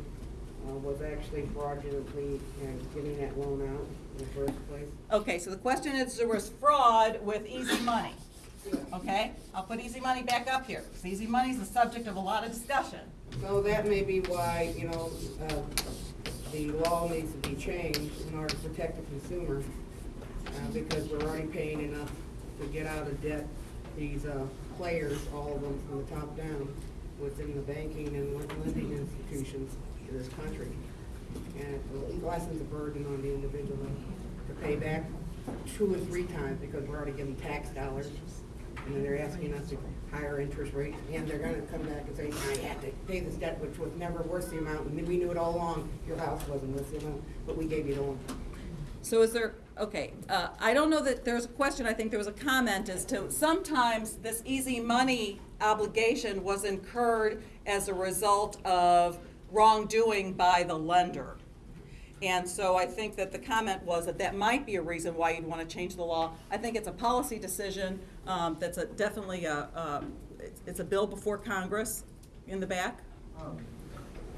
uh, was actually fraudulently, uh, getting that loan out in the first place. okay, so the question is, there was fraud with easy money. Okay, I'll put easy money back up here, because easy money is the subject of a lot of discussion. So that may be why, you know, uh, the law needs to be changed in order to protect the consumer, uh, because we're already paying enough to get out of debt these, uh, players, all of them from the top down, within the banking and lending institutions in this country. And it lessens the burden on the individual to pay back two or three times, because we're already getting tax dollars. And then they're asking us to higher interest rates, and they're gonna come back and say, I had to pay this debt, which was never worth the amount, and we knew it all along, your house wasn't worth the amount, but we gave you the loan. So is there, okay, uh, I don't know that there's a question, I think there was a comment as to, sometimes this easy money obligation was incurred as a result of wrongdoing by the lender. And so I think that the comment was that that might be a reason why you'd want to change the law. I think it's a policy decision, um, that's a, definitely a, um, it's, a bill before Congress in the back. Um,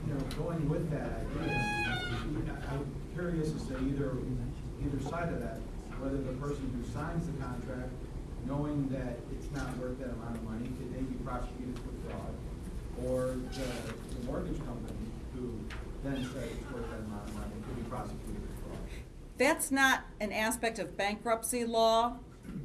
You know, going with that idea, I'm curious as to either, either side of that, whether the person who signs the contract, knowing that it's not worth that amount of money, could they be prosecuted for fraud? Or the, the mortgage company then money could be prosecuted for fraud? That's not an aspect of bankruptcy law,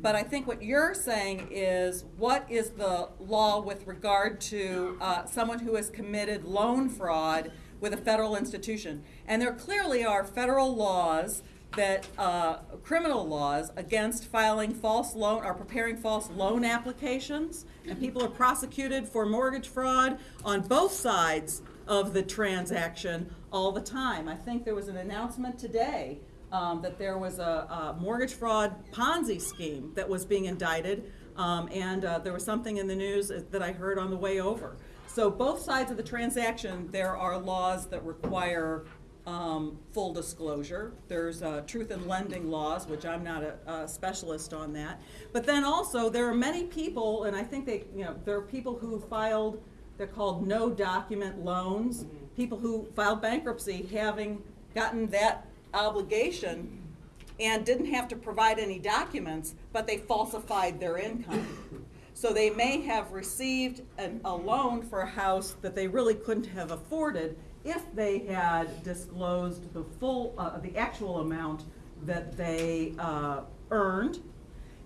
but I think what you're saying is, what is the law with regard to uh, someone who has committed loan fraud with a federal institution? And there clearly are federal laws that, uh, criminal laws against filing false loan, or preparing false loan applications, and people are prosecuted for mortgage fraud on both sides of the transaction all the time. I think there was an announcement today um, that there was a, a mortgage fraud Ponzi scheme that was being indicted, um, and uh, there was something in the news that I heard on the way over. So both sides of the transaction, there are laws that require um, full disclosure. There's uh, truth in lending laws, which I'm not a, a specialist on that. But then also, there are many people, and I think they, you know, there are people who filed, they're called no document loans, people who filed bankruptcy having gotten that obligation and didn't have to provide any documents, but they falsified their income. So they may have received an, a loan for a house that they really couldn't have afforded if they had disclosed the full, uh, the actual amount that they, uh, earned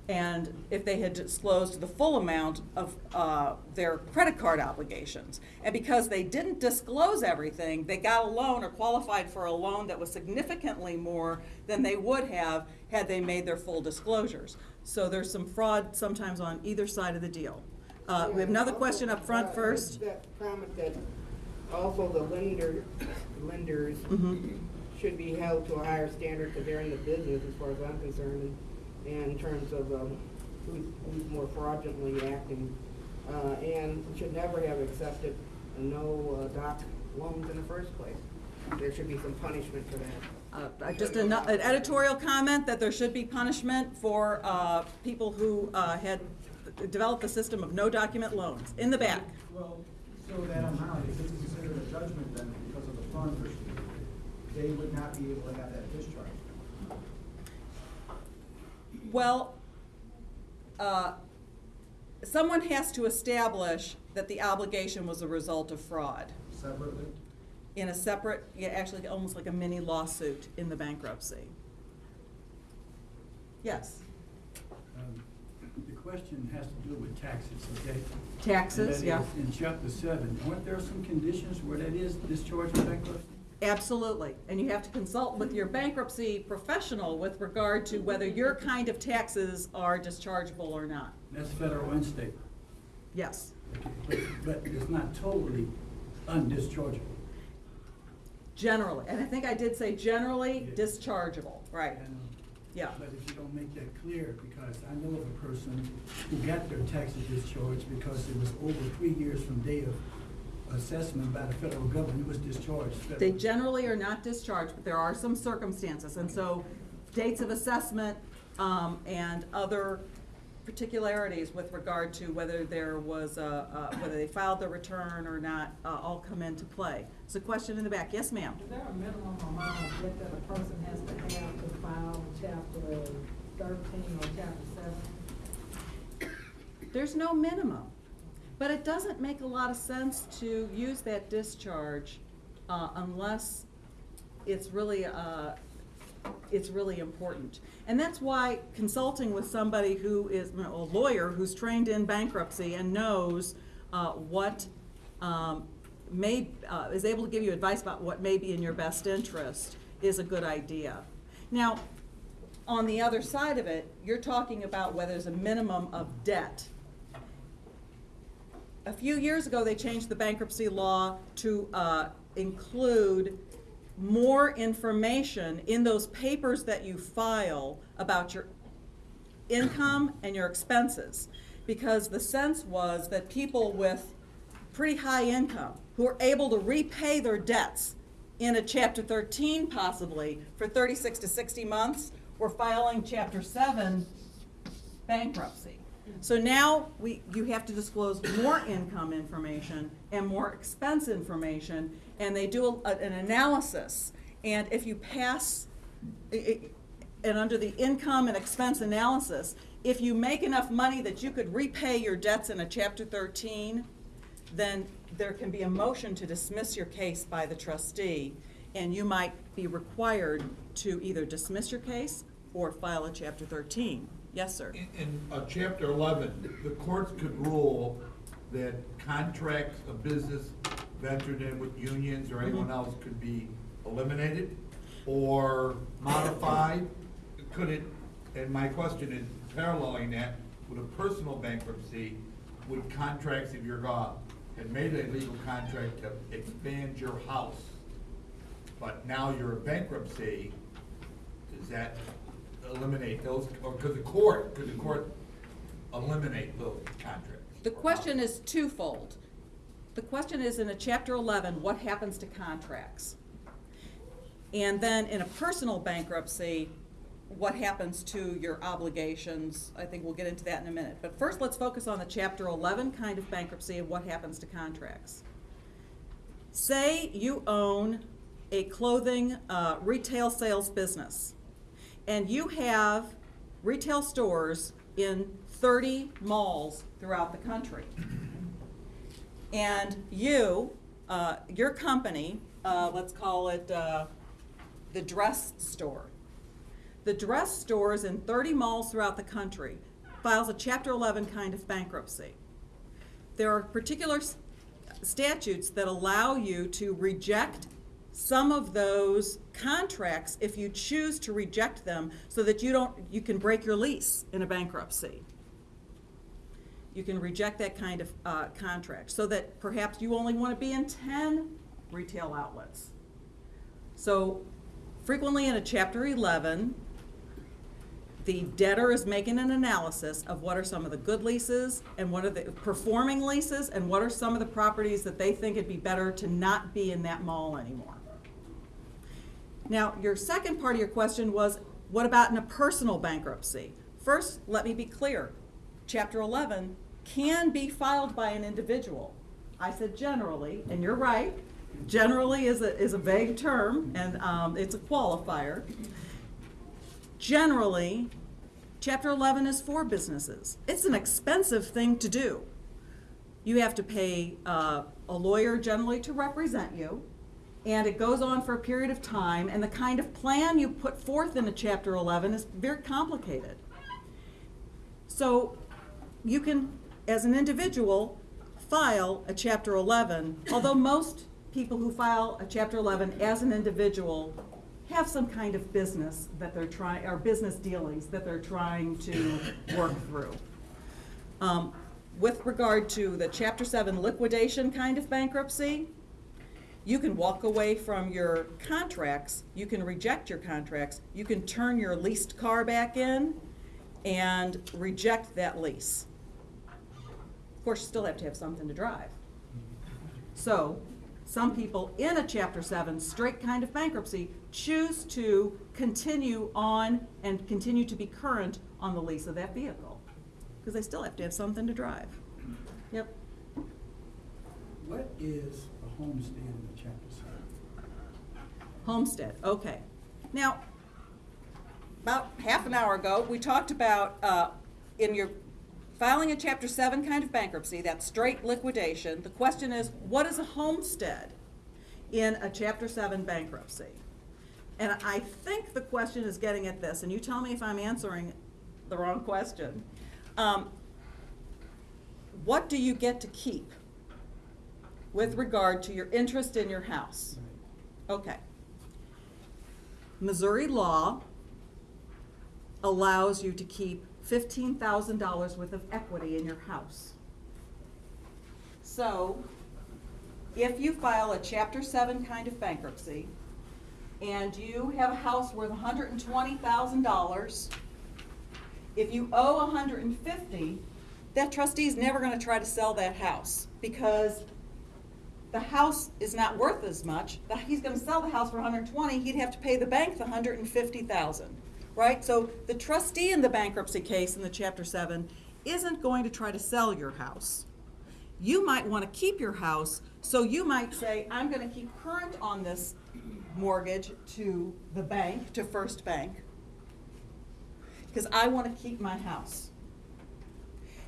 and if they had disclosed the full amount of uh, their credit card obligations. And because they didn't disclose everything, they got a loan or qualified for a loan that was significantly more than they would have had they made their full disclosures. So there's some fraud sometimes on either side of the deal. Uh, We have another question up front Uh, first. That comment that also the lender, lenders Mhm. should be held to a higher standard because they're in the business as far as I'm concerned. And- And in terms of, um, who's, who's more fraudulently acting. Uh, and should never have accepted a no, uh, doc loans in the first place. There should be some punishment for that. Uh, Just an an editorial comment that there should be punishment for uh, people who uh, had developed the system of no document loans, in the back. Well, so that amount, if it's considered a judgment then because of the funds received, they would not be able to have that discharged. Well, uh, someone has to establish that the obligation was a result of fraud Separately? in a separate, yeah, actually almost like a mini lawsuit in the bankruptcy. Yes, Um, The question has to do with taxes, okay? Taxes, yeah. In chapter seven, aren't there some conditions where that is discharged bankruptcy? Absolutely. And you have to consult with your bankruptcy professional with regard to whether your kind of taxes are dischargeable or not. That's federal and state. Yes. But, but it's not totally undischargeable. Generally, and I think I did say generally dischargeable, right? Yeah. But if you don't make that clear, because I know of a person who got their taxes discharged because it was over three years from date of assessment by the federal government, it was discharged. They generally are not discharged, but there are some circumstances, and so dates of assessment, um, and other particularities with regard to whether there was a, uh, whether they filed their return or not, uh, all come into play. There's a question in the back, yes, ma'am? Is there a minimum amount of debt that a person has to have to file chapter thirteen or chapter seven? There's no minimum, but it doesn't make a lot of sense to use that discharge, uh, unless it's really, uh, it's really important. And that's why consulting with somebody who is, you know, a lawyer who's trained in bankruptcy and knows, uh, what, um, may, uh, is able to give you advice about what may be in your best interest is a good idea. Now, on the other side of it, you're talking about whether there's a minimum of debt. A few years ago, they changed the bankruptcy law to uh, include more information in those papers that you file about your income and your expenses. Because the sense was that people with pretty high income, who are able to repay their debts in a chapter thirteen possibly for thirty-six to sixty months, were filing chapter seven bankruptcy. So now we, you have to disclose more income information and more expense information, and they do a- an analysis. And if you pass, i- i- and under the income and expense analysis, if you make enough money that you could repay your debts in a chapter thirteen, then there can be a motion to dismiss your case by the trustee, and you might be required to either dismiss your case or file a chapter thirteen. Yes, sir. In uh, chapter eleven, the courts could rule that contracts of business ventured in with unions or anyone else could be eliminated or modified. Could it, and my question is paralleling that, with a personal bankruptcy, would contracts, if you're, uh, had made a legal contract to expand your house, but now you're a bankruptcy, does that eliminate those, or could the court, could the court eliminate those contracts? The question is twofold. The question is in a chapter eleven, what happens to contracts? And then in a personal bankruptcy, what happens to your obligations? I think we'll get into that in a minute. But first, let's focus on the chapter eleven kind of bankruptcy and what happens to contracts. Say you own a clothing, uh, retail sales business, and you have retail stores in thirty malls throughout the country. And you, uh, your company, uh, let's call it, uh, the dress store. The dress stores in thirty malls throughout the country files a chapter eleven kind of bankruptcy. There are particular statutes that allow you to reject some of those contracts if you choose to reject them so that you don't, you can break your lease in a bankruptcy. You can reject that kind of uh, contract so that perhaps you only want to be in 10 retail outlets. So frequently in a chapter 11, the debtor is making an analysis of what are some of the good leases and what are the performing leases and what are some of the properties that they think it'd be better to not be in that mall anymore. Now, your second part of your question was, what about in a personal bankruptcy? First, let me be clear. Chapter 11 can be filed by an individual. I said generally, and you're right. Generally is a, is a vague term, and um, it's a qualifier. Generally, Chapter 11 is for businesses. It's an expensive thing to do. You have to pay uh, a lawyer generally to represent you, and it goes on for a period of time, and the kind of plan you put forth in a Chapter 11 is very complicated. So you can, as an individual, file a Chapter 11, although most people who file a Chapter 11 as an individual have some kind of business that they're trying, or business dealings that they're trying to work through. Um, With regard to the Chapter 7 liquidation kind of bankruptcy, you can walk away from your contracts, you can reject your contracts, you can turn your leased car back in and reject that lease. Of course, you still have to have something to drive. So, some people in a Chapter 7 straight kind of bankruptcy choose to continue on and continue to be current on the lease of that vehicle, because they still have to have something to drive. Yep. What is a homestead in the chapter seven? Homestead, okay. Now, about half an hour ago, we talked about, uh, in your filing a chapter seven kind of bankruptcy, that straight liquidation, the question is, what is a homestead in a chapter seven bankruptcy? And I think the question is getting at this, and you tell me if I'm answering the wrong question. Um, what do you get to keep with regard to your interest in your house? Okay. Missouri law allows you to keep fifteen thousand dollars worth of equity in your house. So, if you file a chapter seven kind of bankruptcy, and you have a house worth hundred and twenty thousand dollars, if you owe a hundred and fifty, that trustee is never gonna try to sell that house, because the house is not worth as much, he's gonna sell the house for 120, he'd have to pay the bank the 150,000, right? So the trustee in the bankruptcy case in the chapter seven isn't going to try to sell your house. You might wanna keep your house, so you might say, I'm gonna keep current on this mortgage to the bank, to First Bank, because I wanna keep my house.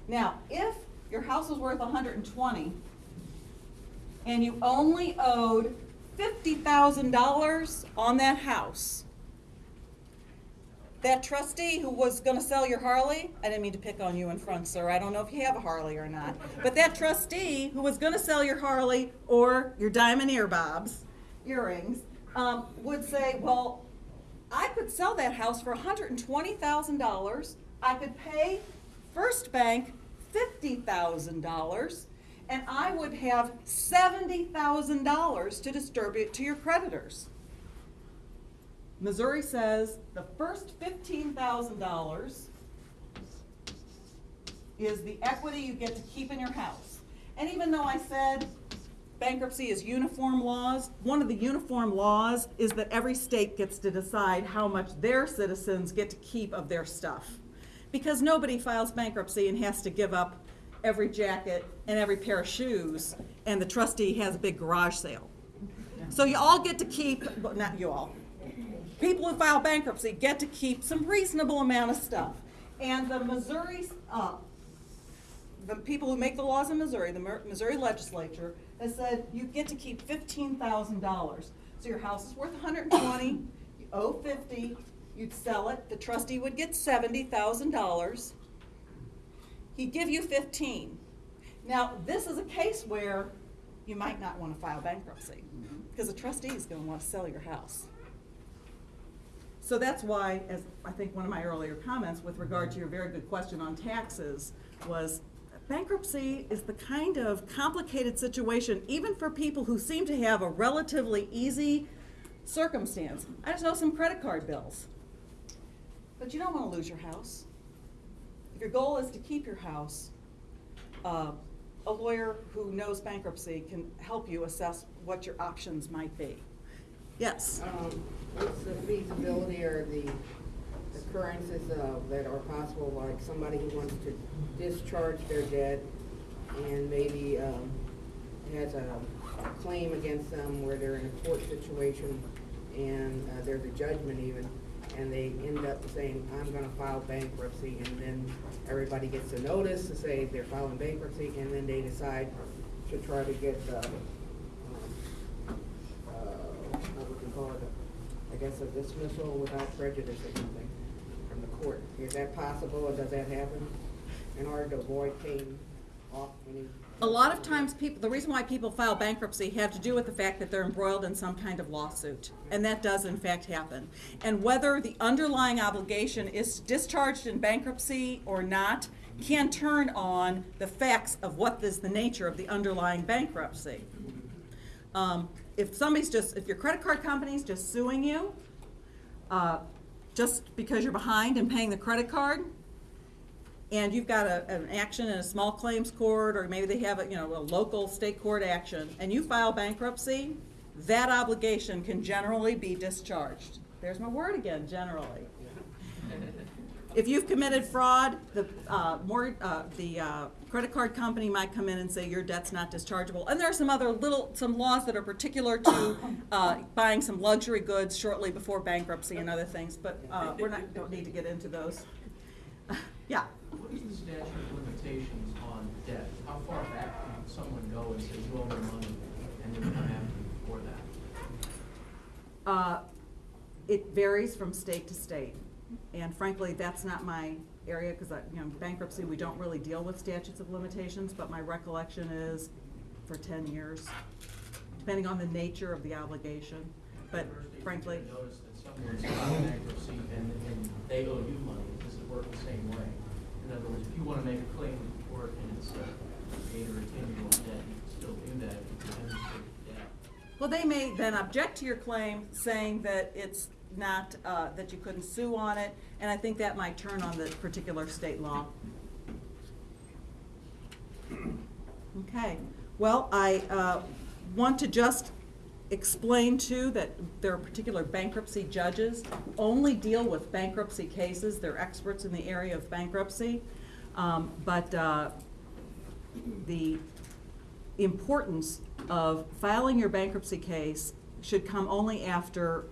Now, if your house is worth 120, and you only owed fifty thousand dollars on that house. That trustee who was gonna sell your Harley, I didn't mean to pick on you in front, sir, I don't know if you have a Harley or not, but that trustee who was gonna sell your Harley or your diamond earbobs, earrings, um, would say, well, I could sell that house for hundred and twenty thousand dollars, I could pay First Bank fifty thousand dollars, and I would have seventy thousand dollars to distribute to your creditors. Missouri says the first fifteen thousand dollars is the equity you get to keep in your house. And even though I said bankruptcy is uniform laws, one of the uniform laws is that every state gets to decide how much their citizens get to keep of their stuff. Because nobody files bankruptcy and has to give up every jacket and every pair of shoes, and the trustee has a big garage sale. So you all get to keep, well, not you all, people who file bankruptcy get to keep some reasonable amount of stuff. And the Missouri, uh, the people who make the laws in Missouri, the Missouri legislature, has said you get to keep fifteen thousand dollars. So your house is worth 120, you owe fifty, you'd sell it, the trustee would get seventy thousand dollars. He'd give you fifteen. Now, this is a case where you might not wanna file bankruptcy, mm-hmm. because the trustee is gonna wanna sell your house. So that's why, as I think one of my earlier comments with regard to your very good question on taxes, was bankruptcy is the kind of complicated situation, even for people who seem to have a relatively easy circumstance. I just know some credit card bills. But you don't wanna lose your house. If your goal is to keep your house, uh, a lawyer who knows bankruptcy can help you assess what your options might be. Yes? Um, what's the feasibility or the occurrences of, that are possible, like somebody who wants to discharge their debt and maybe, um, has a claim against them where they're in a court situation and, uh, there's a judgment even, and they end up saying, I'm gonna file bankruptcy, and then everybody gets a notice to say they're filing bankruptcy, and then they decide to try to get, uh, um, uh, what would you call it, I guess a dismissal without prejudice or something from the court. Is that possible, or does that happen in order to avoid paying off any? A lot of times, people, the reason why people file bankruptcy have to do with the fact that they're embroiled in some kind of lawsuit. And that does in fact happen. And whether the underlying obligation is discharged in bankruptcy or not can turn on the facts of what is the nature of the underlying bankruptcy. Um, if somebody's just, if your credit card company's just suing you, uh, just because you're behind in paying the credit card, and you've got a, an action in a small claims court, or maybe they have a, you know, a local state court action, and you file bankruptcy, that obligation can generally be discharged. There's my word again, generally. If you've committed fraud, the, uh, more, uh, the, uh, credit card company might come in and say your debt's not dischargeable. And there are some other little, some laws that are particular to, uh, buying some luxury goods shortly before bankruptcy and other things, but, uh, we're not, don't need to get into those. Yeah, What is the statute of limitations on debt? How far back can someone go and say you owe me money and then come after you for that? Uh, It varies from state to state, and frankly, that's not my area, because you know, bankruptcy, we don't really deal with statutes of limitations, but my recollection is for ten years, depending on the nature of the obligation. But frankly, Notice that someone's filing bankruptcy and, and they owe you money, does it work the same way? In other words, if you wanna make a claim in court and it's a eight or a ten-year-old debt, you can still do that if you the debt. well, they may then object to your claim, saying that it's not, uh, that you couldn't sue on it, and I think that might turn on the particular state law. Okay, well, I uh, want to just explain too that there are particular bankruptcy judges only deal with bankruptcy cases. They're experts in the area of bankruptcy. Um, But uh, the importance of filing your bankruptcy case should come only after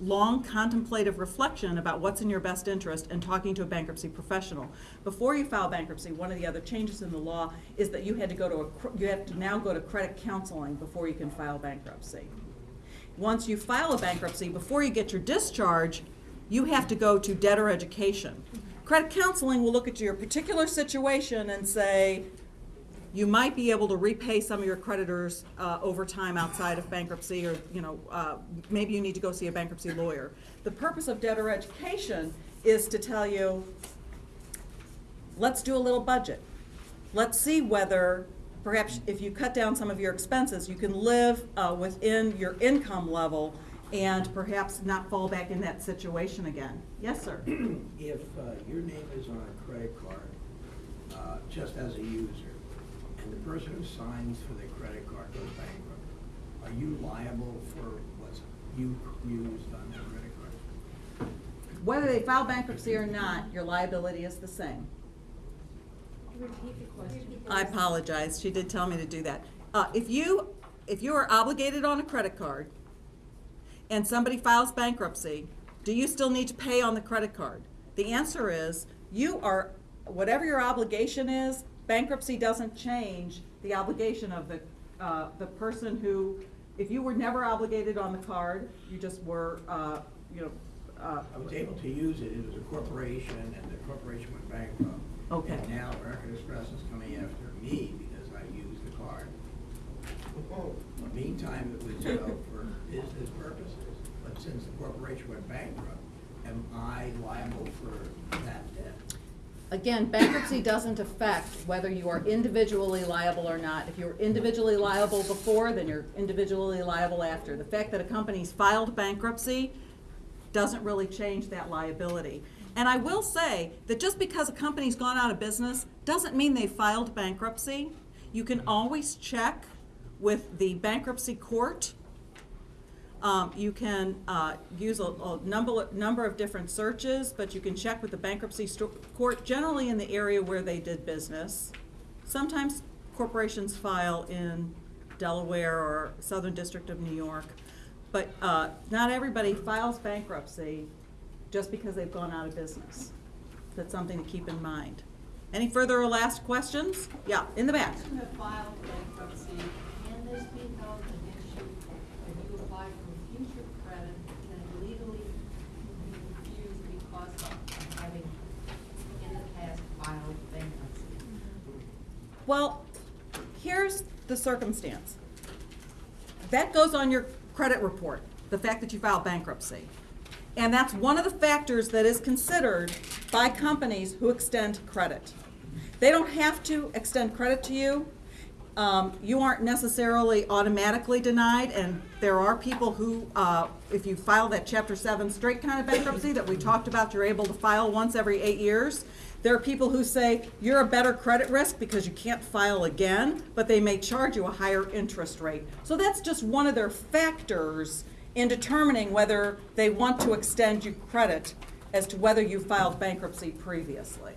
long contemplative reflection about what's in your best interest and talking to a bankruptcy professional. Before you file bankruptcy, one of the other changes in the law is that you had to go to a, you have to now go to credit counseling before you can file bankruptcy. Once you file a bankruptcy, before you get your discharge, you have to go to debtor education. Credit counseling will look at your particular situation and say, you might be able to repay some of your creditors uh, over time outside of bankruptcy, or, you know, uh, maybe you need to go see a bankruptcy lawyer. The purpose of debtor education is to tell you, let's do a little budget. Let's see whether, perhaps if you cut down some of your expenses, you can live uh, within your income level and perhaps not fall back in that situation again. Yes, sir? If uh, your name is on a credit card, uh, just as a user, and the person who signs for the credit card goes bankrupt, are you liable for what's you used on that credit card? Whether they file bankruptcy or not, your liability is the same. I apologize, she did tell me to do that. Uh, if you, if you are obligated on a credit card and somebody files bankruptcy, do you still need to pay on the credit card? The answer is, you are, whatever your obligation is, bankruptcy doesn't change the obligation of the, uh, the person who, if you were never obligated on the card, you just were, uh, you know, uh, I was able to use it, it was a corporation, and the corporation went bankrupt. Okay. And now American Express is coming after me because I used the card. But Meantime, it was, you know, for business purposes, but since the corporation went bankrupt, am I liable for that debt? Again, bankruptcy doesn't affect whether you are individually liable or not. If you were individually liable before, then you're individually liable after. The fact that a company's filed bankruptcy doesn't really change that liability. And I will say that just because a company's gone out of business doesn't mean they filed bankruptcy. You can always check with the bankruptcy court um, you can, uh, use a, a number, number of different searches, but you can check with the bankruptcy court, generally in the area where they did business. Sometimes corporations file in Delaware or Southern District of New York, but, uh, not everybody files bankruptcy just because they've gone out of business. That's something to keep in mind. Any further or last questions? Yeah, in the back. You have filed bankruptcy, can this be held against you if you apply for future credit and legally refuse because of having in the past filed bankruptcy? Well, here's the circumstance. That goes on your credit report, the fact that you filed bankruptcy. And that's one of the factors that is considered by companies who extend credit. They don't have to extend credit to you. Um, you aren't necessarily automatically denied, and there are people who, uh, if you file that Chapter 7 straight kind of bankruptcy that we talked about, you're able to file once every eight years. There are people who say you're a better credit risk because you can't file again, but they may charge you a higher interest rate. So that's just one of their factors in determining whether they want to extend you credit as to whether you filed bankruptcy previously.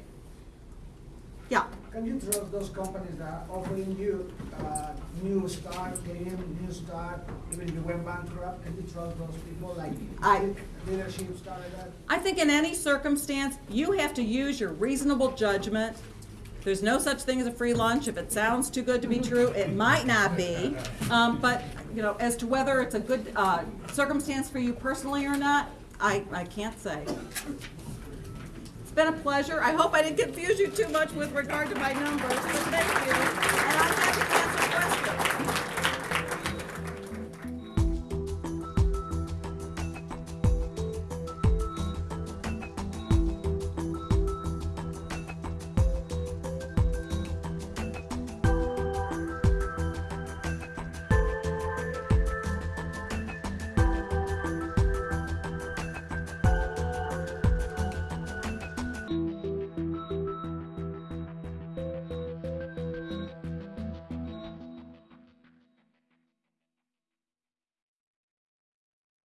Yeah. Can you trust those companies that are offering you, uh, new start, clean, new start, even if you went bankrupt, can you trust those people, like I- leadership, stuff like that? I think in any circumstance, you have to use your reasonable judgment. There's no such thing as a free lunch. If it sounds too good to be true, it might not be. Um, but, you know, as to whether it's a good, uh, circumstance for you personally or not, I, I can't say. It's been a pleasure. I hope I didn't confuse you too much with regard to my numbers, thank you.